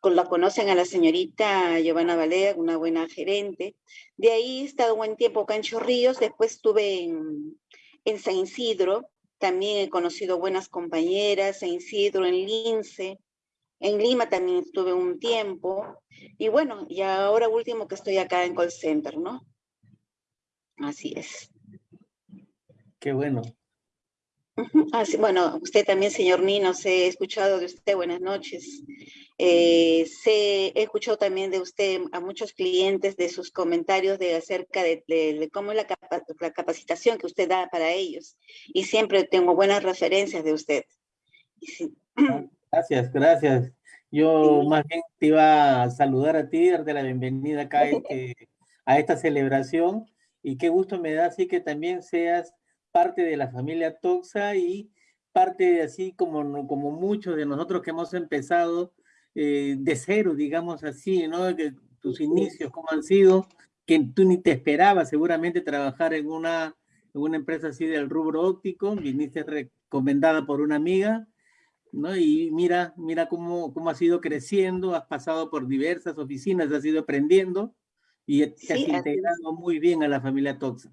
la conocen a la señorita Giovanna Balea, una buena gerente. De ahí he estado un buen tiempo acá en Chorrillos, después estuve en, en San Isidro, también he conocido buenas compañeras en Isidro, en Lince, en Lima también estuve un tiempo, y bueno, y ahora último que estoy acá en call center, ¿no? Así es. Qué bueno. Así, bueno, usted también, señor Nino, se he escuchado de usted, buenas noches. Eh, he escuchado también de usted a muchos clientes de sus comentarios de acerca de, cómo es la, la, capacitación que usted da para ellos. Y siempre tengo buenas referencias de usted. Gracias, gracias. Yo más bien te iba a saludar a ti, darte la bienvenida acá a, este, a esta celebración. Y qué gusto me da así que también seas parte de la familia Toxa y parte así como, como muchos de nosotros que hemos empezado eh, de cero, digamos así, ¿no? Que tus inicios, cómo han sido, que tú ni te esperabas seguramente trabajar en una, en una empresa así del rubro óptico, viniste recomendada por una amiga, ¿no? Y mira, mira cómo, cómo has ido creciendo, has pasado por diversas oficinas, has ido aprendiendo y te has integrado muy bien a la familia Toxa.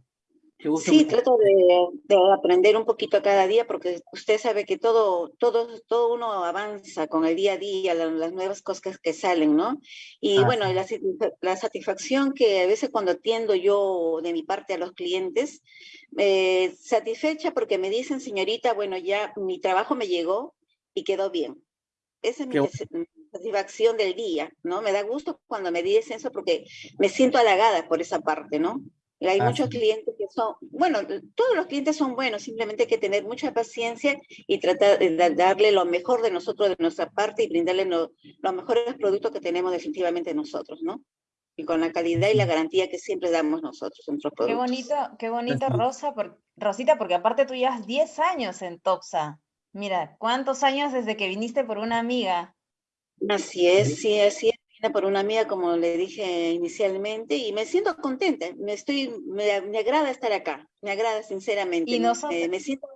Sí, trato de, aprender un poquito cada día porque usted sabe que todo, todo, todo uno avanza con el día a día, las, nuevas cosas que salen, ¿no? Y bueno, la, la, satisfacción que a veces cuando atiendo yo de mi parte a los clientes, eh, satisfecha porque me dicen, señorita, bueno, ya mi trabajo me llegó y quedó bien. Esa es mi satisfacción del día, ¿no? Me da gusto cuando me dicen eso porque me siento halagada por esa parte, ¿no? Hay muchos clientes que son, bueno, todos los clientes son buenos, simplemente hay que tener mucha paciencia y tratar de darle lo mejor de nosotros, de nuestra parte y brindarle los mejores productos que tenemos definitivamente nosotros, ¿no? y con la calidad y la garantía que siempre damos nosotros nuestros productos. Qué bonito, qué bonito, Rosa, por, Rosita, porque aparte tú llevas 10 años en Topsa. Mira, ¿cuántos años desde que viniste por una amiga? Así es, sí, así es. Vine por una amiga, como le dije inicialmente, y me siento contenta. Me, estoy, me, agrada estar acá, me agrada sinceramente. Y nosotros, me siento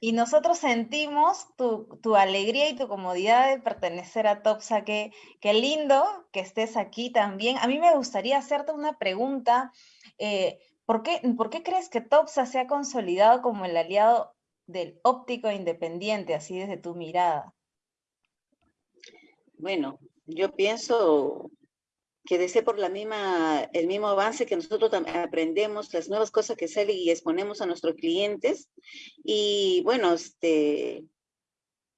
y nosotros sentimos tu, tu, alegría y tu comodidad de pertenecer a Topsa. Qué, qué lindo que estés aquí también. A mí me gustaría hacerte una pregunta. Eh, ¿por, qué, ¿Por qué crees que Topsa se ha consolidado como el aliado del óptico independiente, así desde tu mirada? Bueno, yo pienso que desee por la misma, el mismo avance que nosotros aprendemos, las nuevas cosas que salen y exponemos a nuestros clientes. Y bueno, este,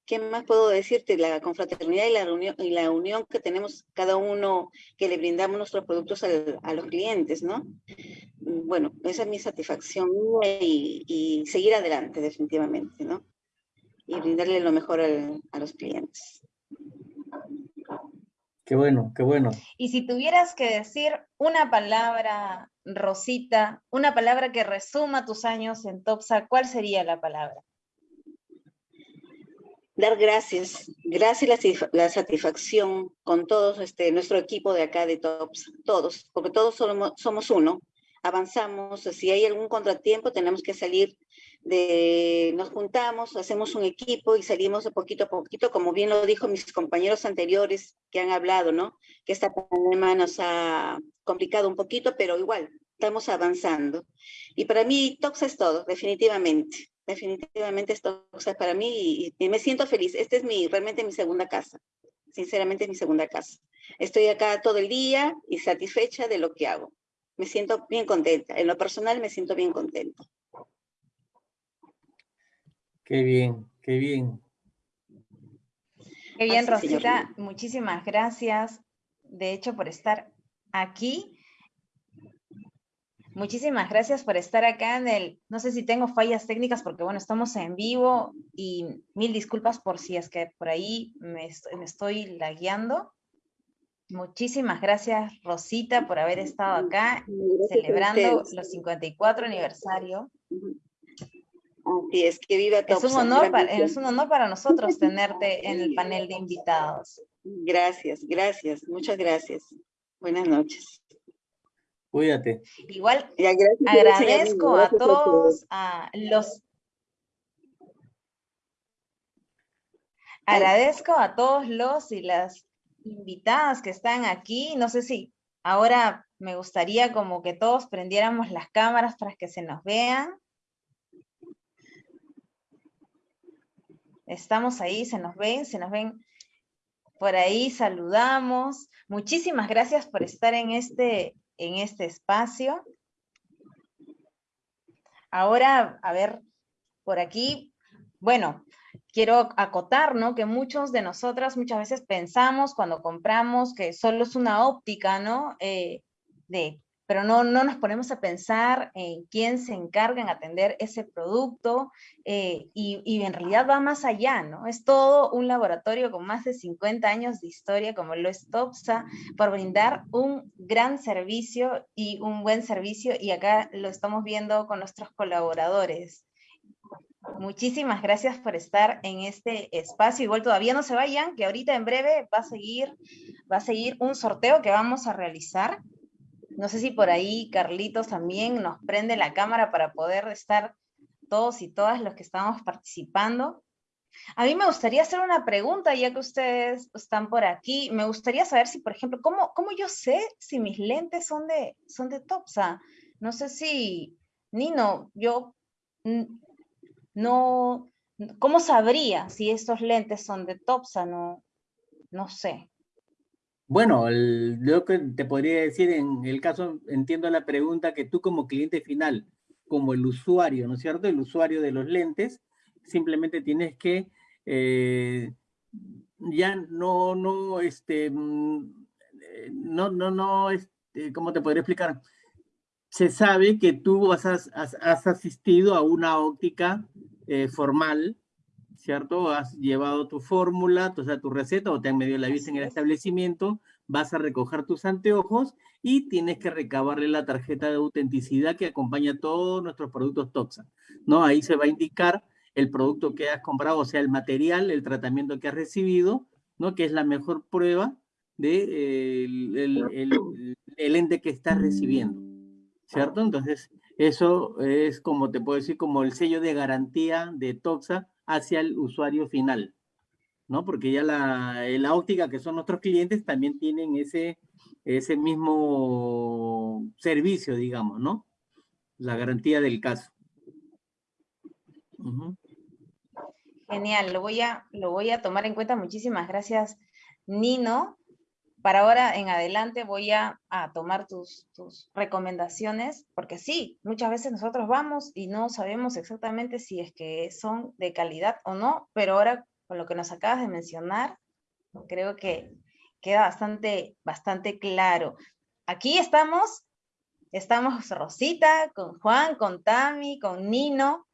¿qué más puedo decirte? La confraternidad y la, reunión, y la unión que tenemos cada uno, que le brindamos nuestros productos a los clientes, ¿no? Bueno, esa es mi satisfacción y, y seguir adelante definitivamente, ¿no? Y brindarle lo mejor a los clientes. Qué bueno, qué bueno. Y si tuvieras que decir una palabra, Rosita, una palabra que resuma tus años en Topsa, ¿cuál sería la palabra? Dar gracias, gracias y la, satisfacción con todos este, nuestro equipo de acá de Topsa, todos, porque todos somos, somos uno, avanzamos, si hay algún contratiempo tenemos que salir de, nos juntamos, hacemos un equipo y salimos de poquito a poquito, como bien lo dijo mis compañeros anteriores que han hablado, ¿no? Que esta pandemia nos ha complicado un poquito, pero igual, estamos avanzando. Y para mí, Toxa es todo, definitivamente. Definitivamente es Toxa para mí y, me siento feliz. Esta es mi, realmente mi segunda casa. Sinceramente es mi segunda casa. Estoy acá todo el día y satisfecha de lo que hago me siento bien contenta. En lo personal me siento bien contenta. Qué bien, qué bien. Qué bien, Rosita. Muchísimas gracias, de hecho, por estar aquí. Muchísimas gracias por estar acá en el, no sé si tengo fallas técnicas porque bueno, estamos en vivo y mil disculpas por si es que por ahí me, me estoy lagueando. Muchísimas gracias, Rosita, por haber estado acá celebrando los 54 aniversario. Así es, que viva es un, honor para, es un honor para nosotros tenerte en el panel de invitados. Gracias, gracias, muchas gracias. Buenas noches. Cuídate. Igual agradezco a todos a los agradezco a todos los y las invitadas que están aquí. No sé si ahora me gustaría como que todos prendiéramos las cámaras para que se nos vean. Estamos ahí, se nos ven, se nos ven por ahí, saludamos. Muchísimas gracias por estar en este, en este espacio. Ahora, a ver, por aquí, bueno, quiero acotar, ¿no? Que muchos de nosotras muchas veces pensamos cuando compramos que solo es una óptica, ¿no? Eh, de, pero no, no nos ponemos a pensar en quién se encarga en atender ese producto eh, y, y, en realidad va más allá, ¿no? Es todo un laboratorio con más de 50 años de historia como lo es TOPSA por brindar un gran servicio y un buen servicio y acá lo estamos viendo con nuestros colaboradores. Muchísimas gracias por estar en este espacio. Igual todavía no se vayan, que ahorita en breve va a seguir, va a seguir un sorteo que vamos a realizar. No sé si por ahí Carlitos también nos prende la cámara para poder estar todos y todas los que estamos participando. A mí me gustaría hacer una pregunta, ya que ustedes están por aquí. Me gustaría saber si, por ejemplo, ¿cómo, cómo yo sé si mis lentes son de, son de Topsa? No sé si, Nino, yo no, ¿cómo sabría si estos lentes son de Topsa? No, no sé. Bueno, lo que te podría decir en el caso, entiendo la pregunta que tú como cliente final, como el usuario, ¿no es cierto? El usuario de los lentes, simplemente tienes que eh, ya no, no, este, mm, eh, no, no, no, este, ¿cómo te podría explicar? se sabe que tú has, has, asistido a una óptica eh, formal, ¿cierto? Has llevado tu fórmula, o sea, tu receta, o te han medido la vista en el establecimiento vas a recoger tus anteojos y tienes que recabarle la tarjeta de autenticidad que acompaña todos nuestros productos Toxa, ¿no? Ahí se va a indicar el producto que has comprado, o sea, el material, el tratamiento que has recibido, ¿no? Que es la mejor prueba de eh, el, el, ente que estás recibiendo, ¿cierto? Entonces, eso es como te puedo decir, como el sello de garantía de Toxa hacia el usuario final, ¿no? Porque ya la, la óptica, que son nuestros clientes, también tienen ese, ese mismo servicio, digamos, ¿no? La garantía del caso. Genial, lo voy, a, lo voy a tomar en cuenta. Muchísimas gracias, Nino. Para ahora en adelante voy a, tomar tus, recomendaciones, porque sí, muchas veces nosotros vamos y no sabemos exactamente si es que son de calidad o no, pero ahora con lo que nos acabas de mencionar, creo que queda bastante, bastante claro. Aquí estamos, estamos Rosita, con Juan, con Tami, con Nino,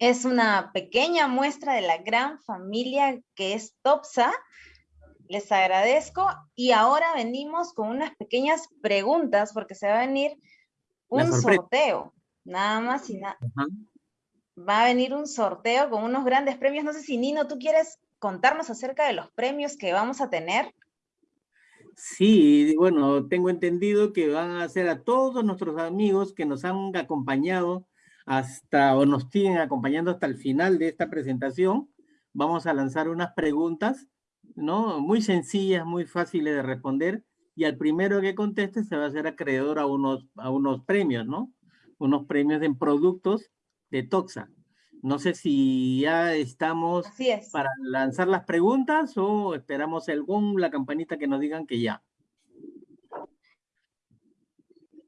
es una pequeña muestra de la gran familia que es Topsa. Les agradezco y ahora venimos con unas pequeñas preguntas porque se va a venir un sorteo, nada más y nada. Va a venir un sorteo con unos grandes premios. No sé si Nino, ¿tú quieres contarnos acerca de los premios que vamos a tener? Sí, bueno, tengo entendido que van a ser a todos nuestros amigos que nos han acompañado hasta o nos siguen acompañando hasta el final de esta presentación, vamos a lanzar unas preguntas, ¿no? Muy sencillas, muy fáciles de responder, y al primero que conteste se va a hacer acreedor a unos, a unos premios, ¿no? Unos premios en productos de Toxa. No sé si ya estamos para lanzar las preguntas o esperamos el la campanita que nos digan que ya.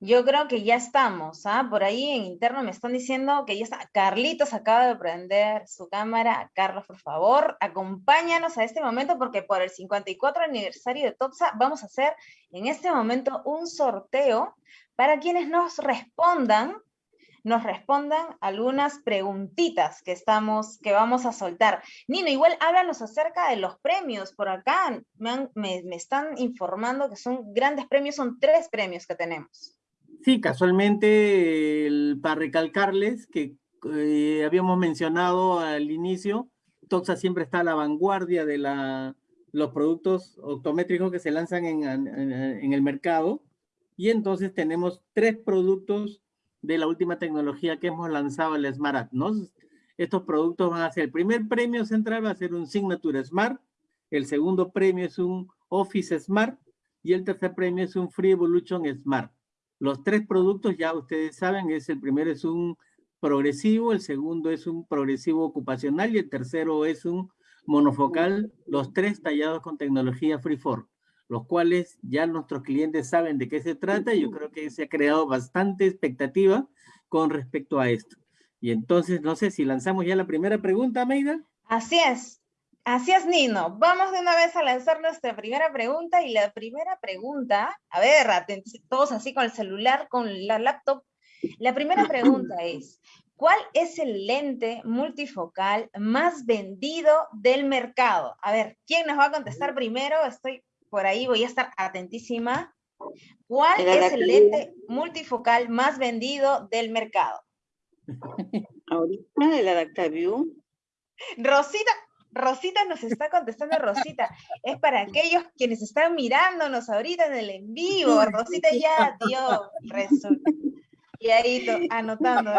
Yo creo que ya estamos, ¿ah? Por ahí en interno me están diciendo que ya está. Carlitos acaba de prender su cámara. Carlos, por favor, acompáñanos a este momento porque por el 54 aniversario de TOPSA vamos a hacer en este momento un sorteo para quienes nos respondan, nos respondan algunas preguntitas que estamos, que vamos a soltar. Nino, igual háblanos acerca de los premios. Por acá me, me están informando que son grandes premios, son tres premios que tenemos. Sí, casualmente, para recalcarles que eh, habíamos mencionado al inicio, Toxa siempre está a la vanguardia de los productos optométricos que se lanzan en, en, el mercado. Y entonces tenemos tres productos de la última tecnología que hemos lanzado, el Smart ¿no? Estos productos van a ser, el primer premio central va a ser un Signature Smart, el segundo premio es un Office Smart y el tercer premio es un Free Evolution Smart. Los tres productos ya ustedes saben, es el primero es un progresivo, el segundo es un progresivo ocupacional y el tercero es un monofocal, los tres tallados con tecnología Freeform, los cuales ya nuestros clientes saben de qué se trata yo creo que se ha creado bastante expectativa con respecto a esto. Y entonces, no sé si lanzamos ya la primera pregunta, Meida. Así es. Así es, Nino. Vamos de una vez a lanzar nuestra primera pregunta. Y la primera pregunta, a ver, todos así con el celular, con la laptop. La primera pregunta es, ¿cuál es el lente multifocal más vendido del mercado? A ver, ¿quién nos va a contestar primero? Estoy por ahí, voy a estar atentísima. ¿Cuál es el lente multifocal más vendido del mercado? Ahorita el Adaptaview. Rosita, Rosita nos está contestando, Rosita. Es para aquellos quienes están mirándonos ahorita en el en vivo. Rosita ya dio resulta. Y ahí anotando.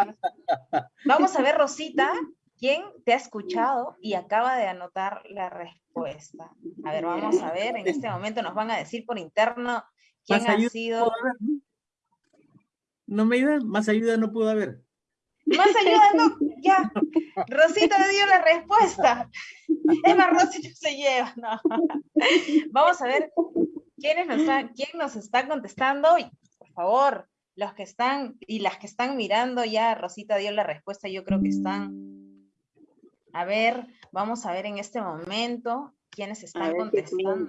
Vamos a ver, Rosita, quién te ha escuchado y acaba de anotar la respuesta. A ver, vamos a ver. En este momento nos van a decir por interno quién ha sido. No me ayuda, más ayuda no pudo haber. Más ayuda, no, ya. Rosita dio la respuesta. Es más, Rosita se lleva. No. Vamos a ver quiénes nos quién nos está contestando. Por favor, los que están y las que están mirando, ya Rosita dio la respuesta, yo creo que están. A ver, vamos a ver en este momento quiénes están contestando.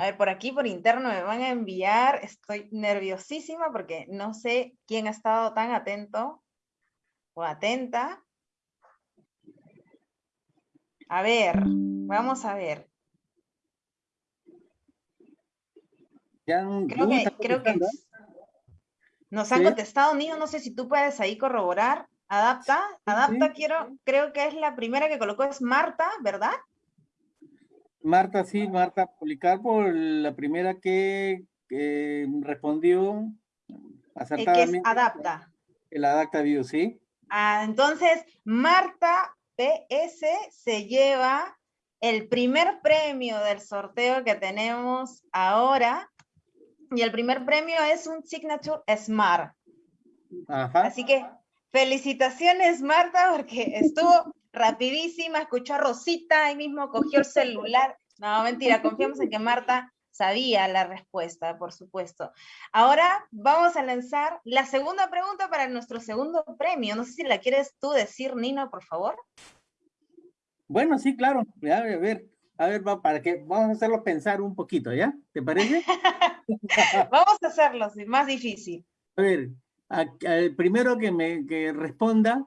A ver, por aquí, por interno, me van a enviar. Estoy nerviosísima porque no sé quién ha estado tan atento o atenta. A ver, Vamos a ver. Creo que, creo que nos han contestado, Nino, no sé si tú puedes ahí corroborar. Adapta, adapta, quiero, creo que es la primera que colocó, es Marta, ¿verdad? Marta, sí, Marta Policarpo, la primera que, que respondió El que es acertadamente. adapta. El Adapta View, ¿sí? Ah, entonces, Marta PS se lleva el primer premio del sorteo que tenemos ahora. Y el primer premio es un Signature Smart. Ajá. Así que felicitaciones, Marta, porque estuvo rapidísima, escuchó a Rosita, ahí mismo cogió el celular. No, mentira, confiamos en que Marta sabía la respuesta, por supuesto. Ahora vamos a lanzar la segunda pregunta para nuestro segundo premio. No sé si la quieres tú decir, Nino, por favor. Bueno, sí, claro. A ver, a ver, va, para que vamos a hacerlo pensar un poquito, ¿ya? ¿Te parece? Vamos a hacerlo, sí, más difícil. A ver, a- al primero que me que responda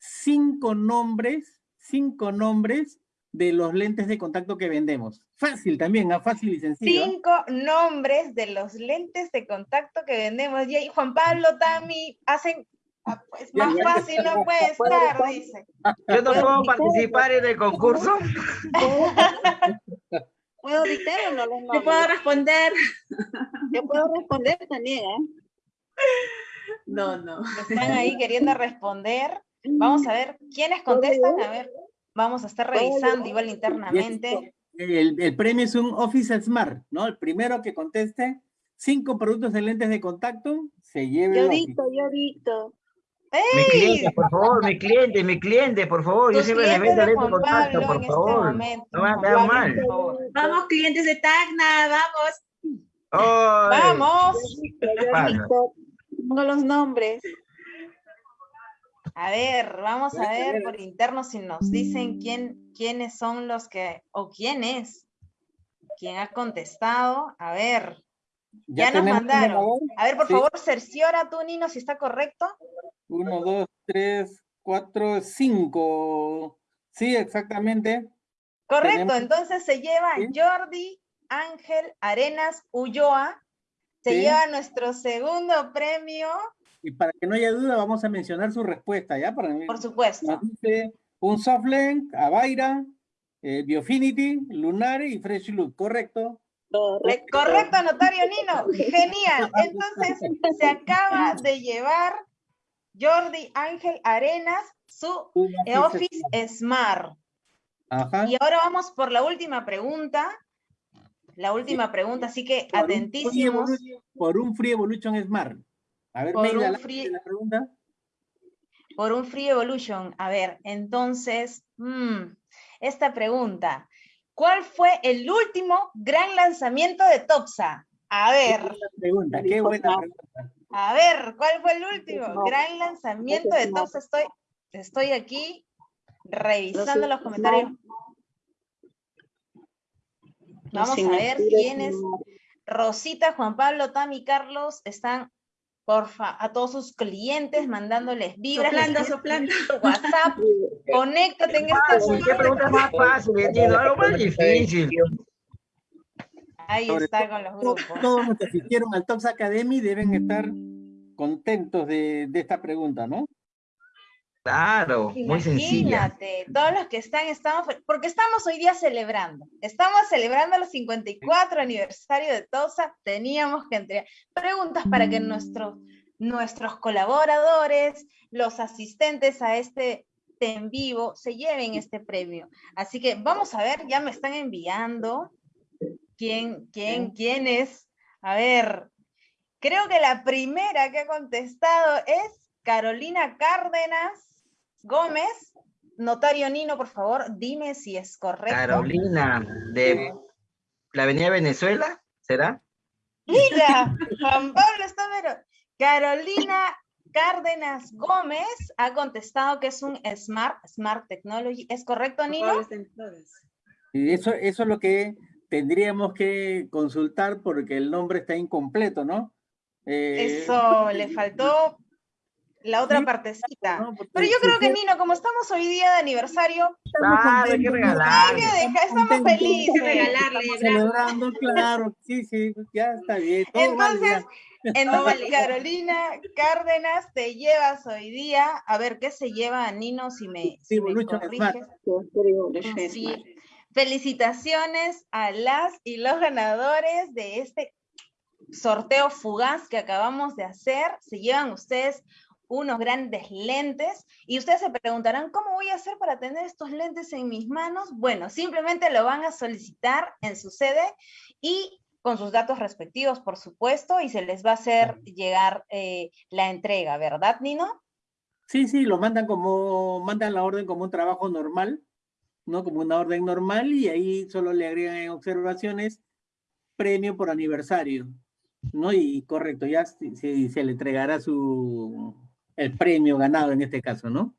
cinco nombres, cinco nombres de los lentes de contacto que vendemos. Fácil también, ¿ah? fácil y sencillo. Cinco nombres de los lentes de contacto que vendemos. Y ahí Juan Pablo, Tami, hacen ah, pues, más ya. fácil no puede estar, dice. Yo no puedo participar en el concurso. ¿Puedo dictar o no los Yo puedo responder. Yo puedo responder también, ¿eh? No, no. Están ahí queriendo responder. Vamos a ver quiénes contestan. A ver, vamos a estar revisando igual internamente. El, el premio es un Office Smart, ¿no? El primero que conteste cinco productos de lentes de contacto se lleve Yo dicto, yo dicto. Mi cliente, por favor, mi cliente, mi cliente, por favor. Yo Tus siempre clientes vendo de lente de contacto, Pablo por en este favor. momento. No me Pablo, mal. por favor. Vamos, clientes de Tacna, vamos. Ay, Vamos. Yo Pasa. dicto. Pongo los nombres. A ver, vamos a ver por interno si nos dicen quién, quiénes son los que, o quién es, quién ha contestado. A ver, ya, nos mandaron. A ver, por Sí. favor, cerciora tú, Nino, si está correcto. Uno, dos, tres, cuatro, cinco. Sí, exactamente. Correcto, Tenemos- entonces se lleva Sí. Jordi Ángel Arenas Ulloa, se Sí. lleva nuestro segundo premio, Y para que no haya duda, vamos a mencionar su respuesta, ¿ya? Para por supuesto. Un Softlink, Avaira, eh, Biofinity, Lunar y Fresh Look, ¿correcto? Correcto. Correcto, notario Nino. Genial. Entonces se acaba de llevar Jordi Ángel Arenas su eh, Office Smart. Ajá. Y ahora vamos por la última pregunta. La última pregunta, así que Por un Free atentísimos. Por un Free Evolution Smart. A ver, Por un Free- la pregunta. por un Free Evolution. A ver, entonces, mm, esta pregunta. ¿Cuál fue el último gran lanzamiento de Topsa? A ver, Buena pregunta, qué buena pregunta. a ver, ¿cuál fue el último gran lanzamiento de Topsa? Estoy, estoy aquí revisando los comentarios. Vamos a ver quiénes. Rosita, Juan Pablo, Tami, Carlos están, porfa, a todos sus clientes mandándoles vibras. Soplando, soplando. WhatsApp, conéctate en este Fácil, ¿Qué pregunta más fácil, entiendo? Algo más difícil. Ahí está con los grupos. todos los que asistieron al Tops Academy deben estar contentos de, de esta pregunta, ¿no? Claro, muy sencilla. Imagínate, todos los que están, estamos, porque estamos hoy día celebrando, estamos celebrando el 54 aniversario de TOSA, teníamos que entregar preguntas para que nuestros, nuestros colaboradores, los asistentes a este en vivo, se lleven este premio. Así que vamos a ver, ya me están enviando quién, quién, quién es. A ver, creo que la primera que ha contestado es Carolina Cárdenas Gómez. Notario Nino, por favor, dime si es correcto. Carolina, de la Avenida Venezuela, ¿será? Mira, Juan Pablo está pero Carolina Cárdenas Gómez ha contestado que es un Smart, Smart Technology. ¿Es correcto, Nino? Y eso, eso es lo que tendríamos que consultar porque el nombre está incompleto, ¿no? Eh, Eso, le faltó la otra partecita. Pero yo creo que, Nino, como estamos hoy día de aniversario, Claro, hay que regalarle. estamos felices. Celebrando, claro, sí, sí, ya está bien. todo Entonces, en Carolina Cárdenas, te llevas hoy día, a ver, ¿qué se lleva Nino si me, si me Lucho corriges? Sí. Felicitaciones a las y los ganadores de este sorteo fugaz que acabamos de hacer. Se llevan ustedes unos grandes lentes y ustedes se preguntarán, ¿cómo voy a hacer para tener estos lentes en mis manos? Bueno, simplemente lo van a solicitar en su sede y con sus datos respectivos, por supuesto, y se les va a hacer llegar eh, la entrega, ¿verdad, Nino? Sí, sí, lo mandan como, mandan la orden como un trabajo normal, ¿no? Como una orden normal y ahí solo le agregan en observaciones premio por aniversario, ¿no? Y correcto, ya se- se le entregará su, el premio ganado en este caso, ¿no?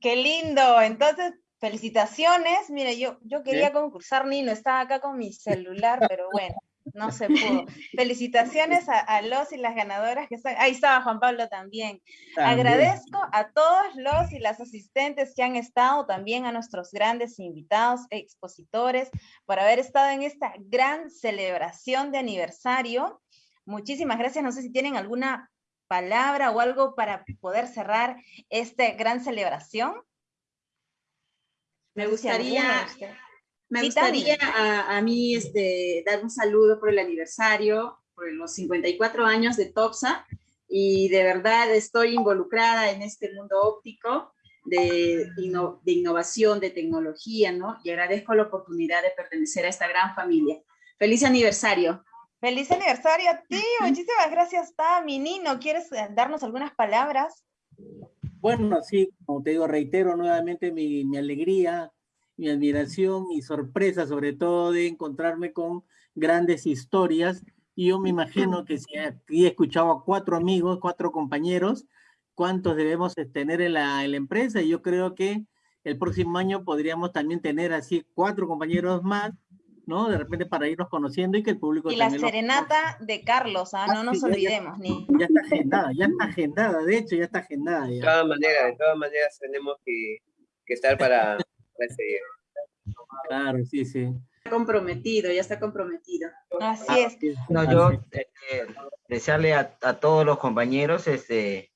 Qué lindo. Entonces, felicitaciones. Mire, yo, yo quería concursar, Nino, estaba acá con mi celular, pero bueno, no se pudo. Felicitaciones a, a los y las ganadoras que están. Ahí estaba Juan Pablo también. También. Agradezco a todos los y las asistentes que han estado, también a nuestros grandes invitados, expositores, por haber estado en esta gran celebración de aniversario. Muchísimas gracias. No sé si tienen alguna palabra o algo para poder cerrar esta gran celebración. Me gustaría, me Sí, gustaría a, a mí este, dar un saludo por el aniversario, por los 54 años de TOPSA, y de verdad estoy involucrada en este mundo óptico de, inno- de innovación, de tecnología, ¿no? Y agradezco la oportunidad de pertenecer a esta gran familia. ¡Feliz aniversario! Feliz aniversario a ti, muchísimas gracias, Tami. Nino, ¿quieres eh, darnos algunas palabras? Bueno, sí, como te digo, reitero nuevamente mi, mi alegría, mi admiración y sorpresa, sobre todo de encontrarme con grandes historias. Y yo me imagino que si aquí he escuchado a cuatro amigos, cuatro compañeros, cuántos debemos de tener en la, en la empresa. Y yo creo que el próximo año podríamos también tener así cuatro compañeros más, ¿no? De repente para irnos conociendo y que el público Y la lo serenata de Carlos, ¿ah? no nos sí, ya- ya- olvidemos, ni. ya está agendada, ya está agendada, de hecho ya está agendada De todas maneras, de todas maneras tenemos que, que estar para, para ese día. Claro, sí, sí. Está comprometido, ya está comprometido. Así es. No, yo eh, eh, desearle a, a todos los compañeros este,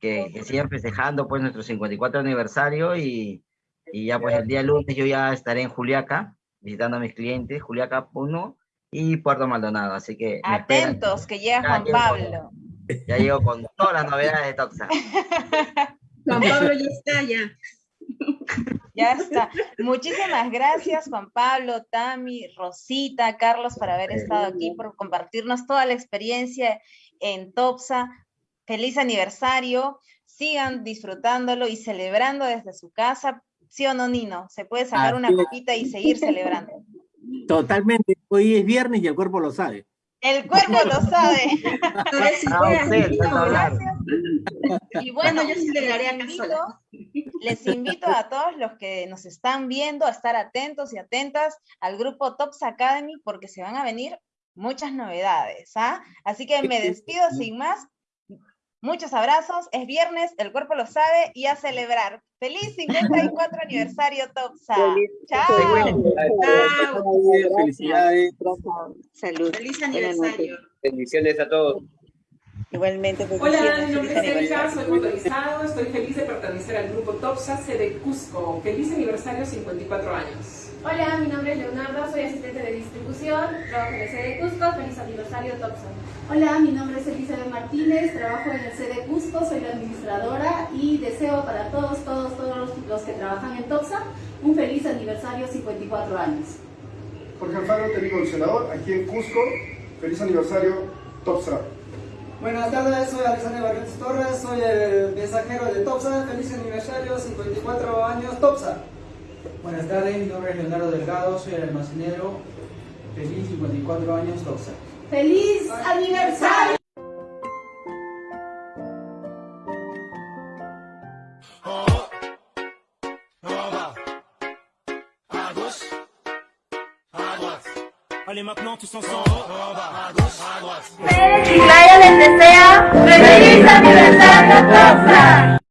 que, que sigan festejando pues nuestro 54 aniversario y, y ya pues el día lunes yo ya estaré en Juliaca visitando a mis clientes, Juliaca 1 y Puerto Maldonado, así que. Atentos, que llega Ya Juan llego Pablo. ya llego con todas las novedades de Toxa. Juan Pablo ya está, ya. Ya está. Muchísimas gracias, Juan Pablo, Tami, Rosita, Carlos, por haber estado aquí, por compartirnos toda la experiencia en Topsa. Feliz aniversario. Sigan disfrutándolo y celebrando desde su casa. ¿Sí o no, Nino? Se puede sacar una copita y seguir celebrando. Totalmente. Hoy es viernes y el cuerpo lo sabe. El cuerpo lo sabe. Ah. Y bueno, yo sí le daré les acá invito, les invito a todos los que nos están viendo a estar atentos y atentas al grupo Tops Academy porque se van a venir muchas novedades, ¿ah? Así que me despido sin más. Muchos abrazos, es viernes, el cuerpo lo sabe y a celebrar. ¡Feliz 54 aniversario Topsa! ¡Chao! Felicidades. Salud. Feliz aniversario. Bendiciones a todos. Igualmente, Hola, bendiciones. mi nombre es Erika, aniversario. soy motorizado, estoy feliz de pertenecer al grupo TOPSA, sede Cusco. Feliz aniversario, 54 años. Hola, mi nombre es Leonardo, soy asistente de distribución, trabajo en el sede Cusco, feliz aniversario Topsa. Hola, mi nombre es Elizabeth Martínez, trabajo en el sede Cusco, soy la administradora y deseo para todos, todos, todos los, que trabajan en TOPSA un feliz aniversario 54 años. Jorge Alfaro, técnico coleccionador, aquí en Cusco. Feliz aniversario, Topsa. Buenas tardes, soy Alexander Barrientos Torres, soy el mensajero de TOPSA. Feliz aniversario, 54 años TOPSA. Buenas tardes, mi nombre es Leonardo Delgado, soy el almacenero. Feliz 54 años, Toxa. ¡Feliz aniversario! Allez maintenant tous ensemble, les desea feliz aniversario Toxa.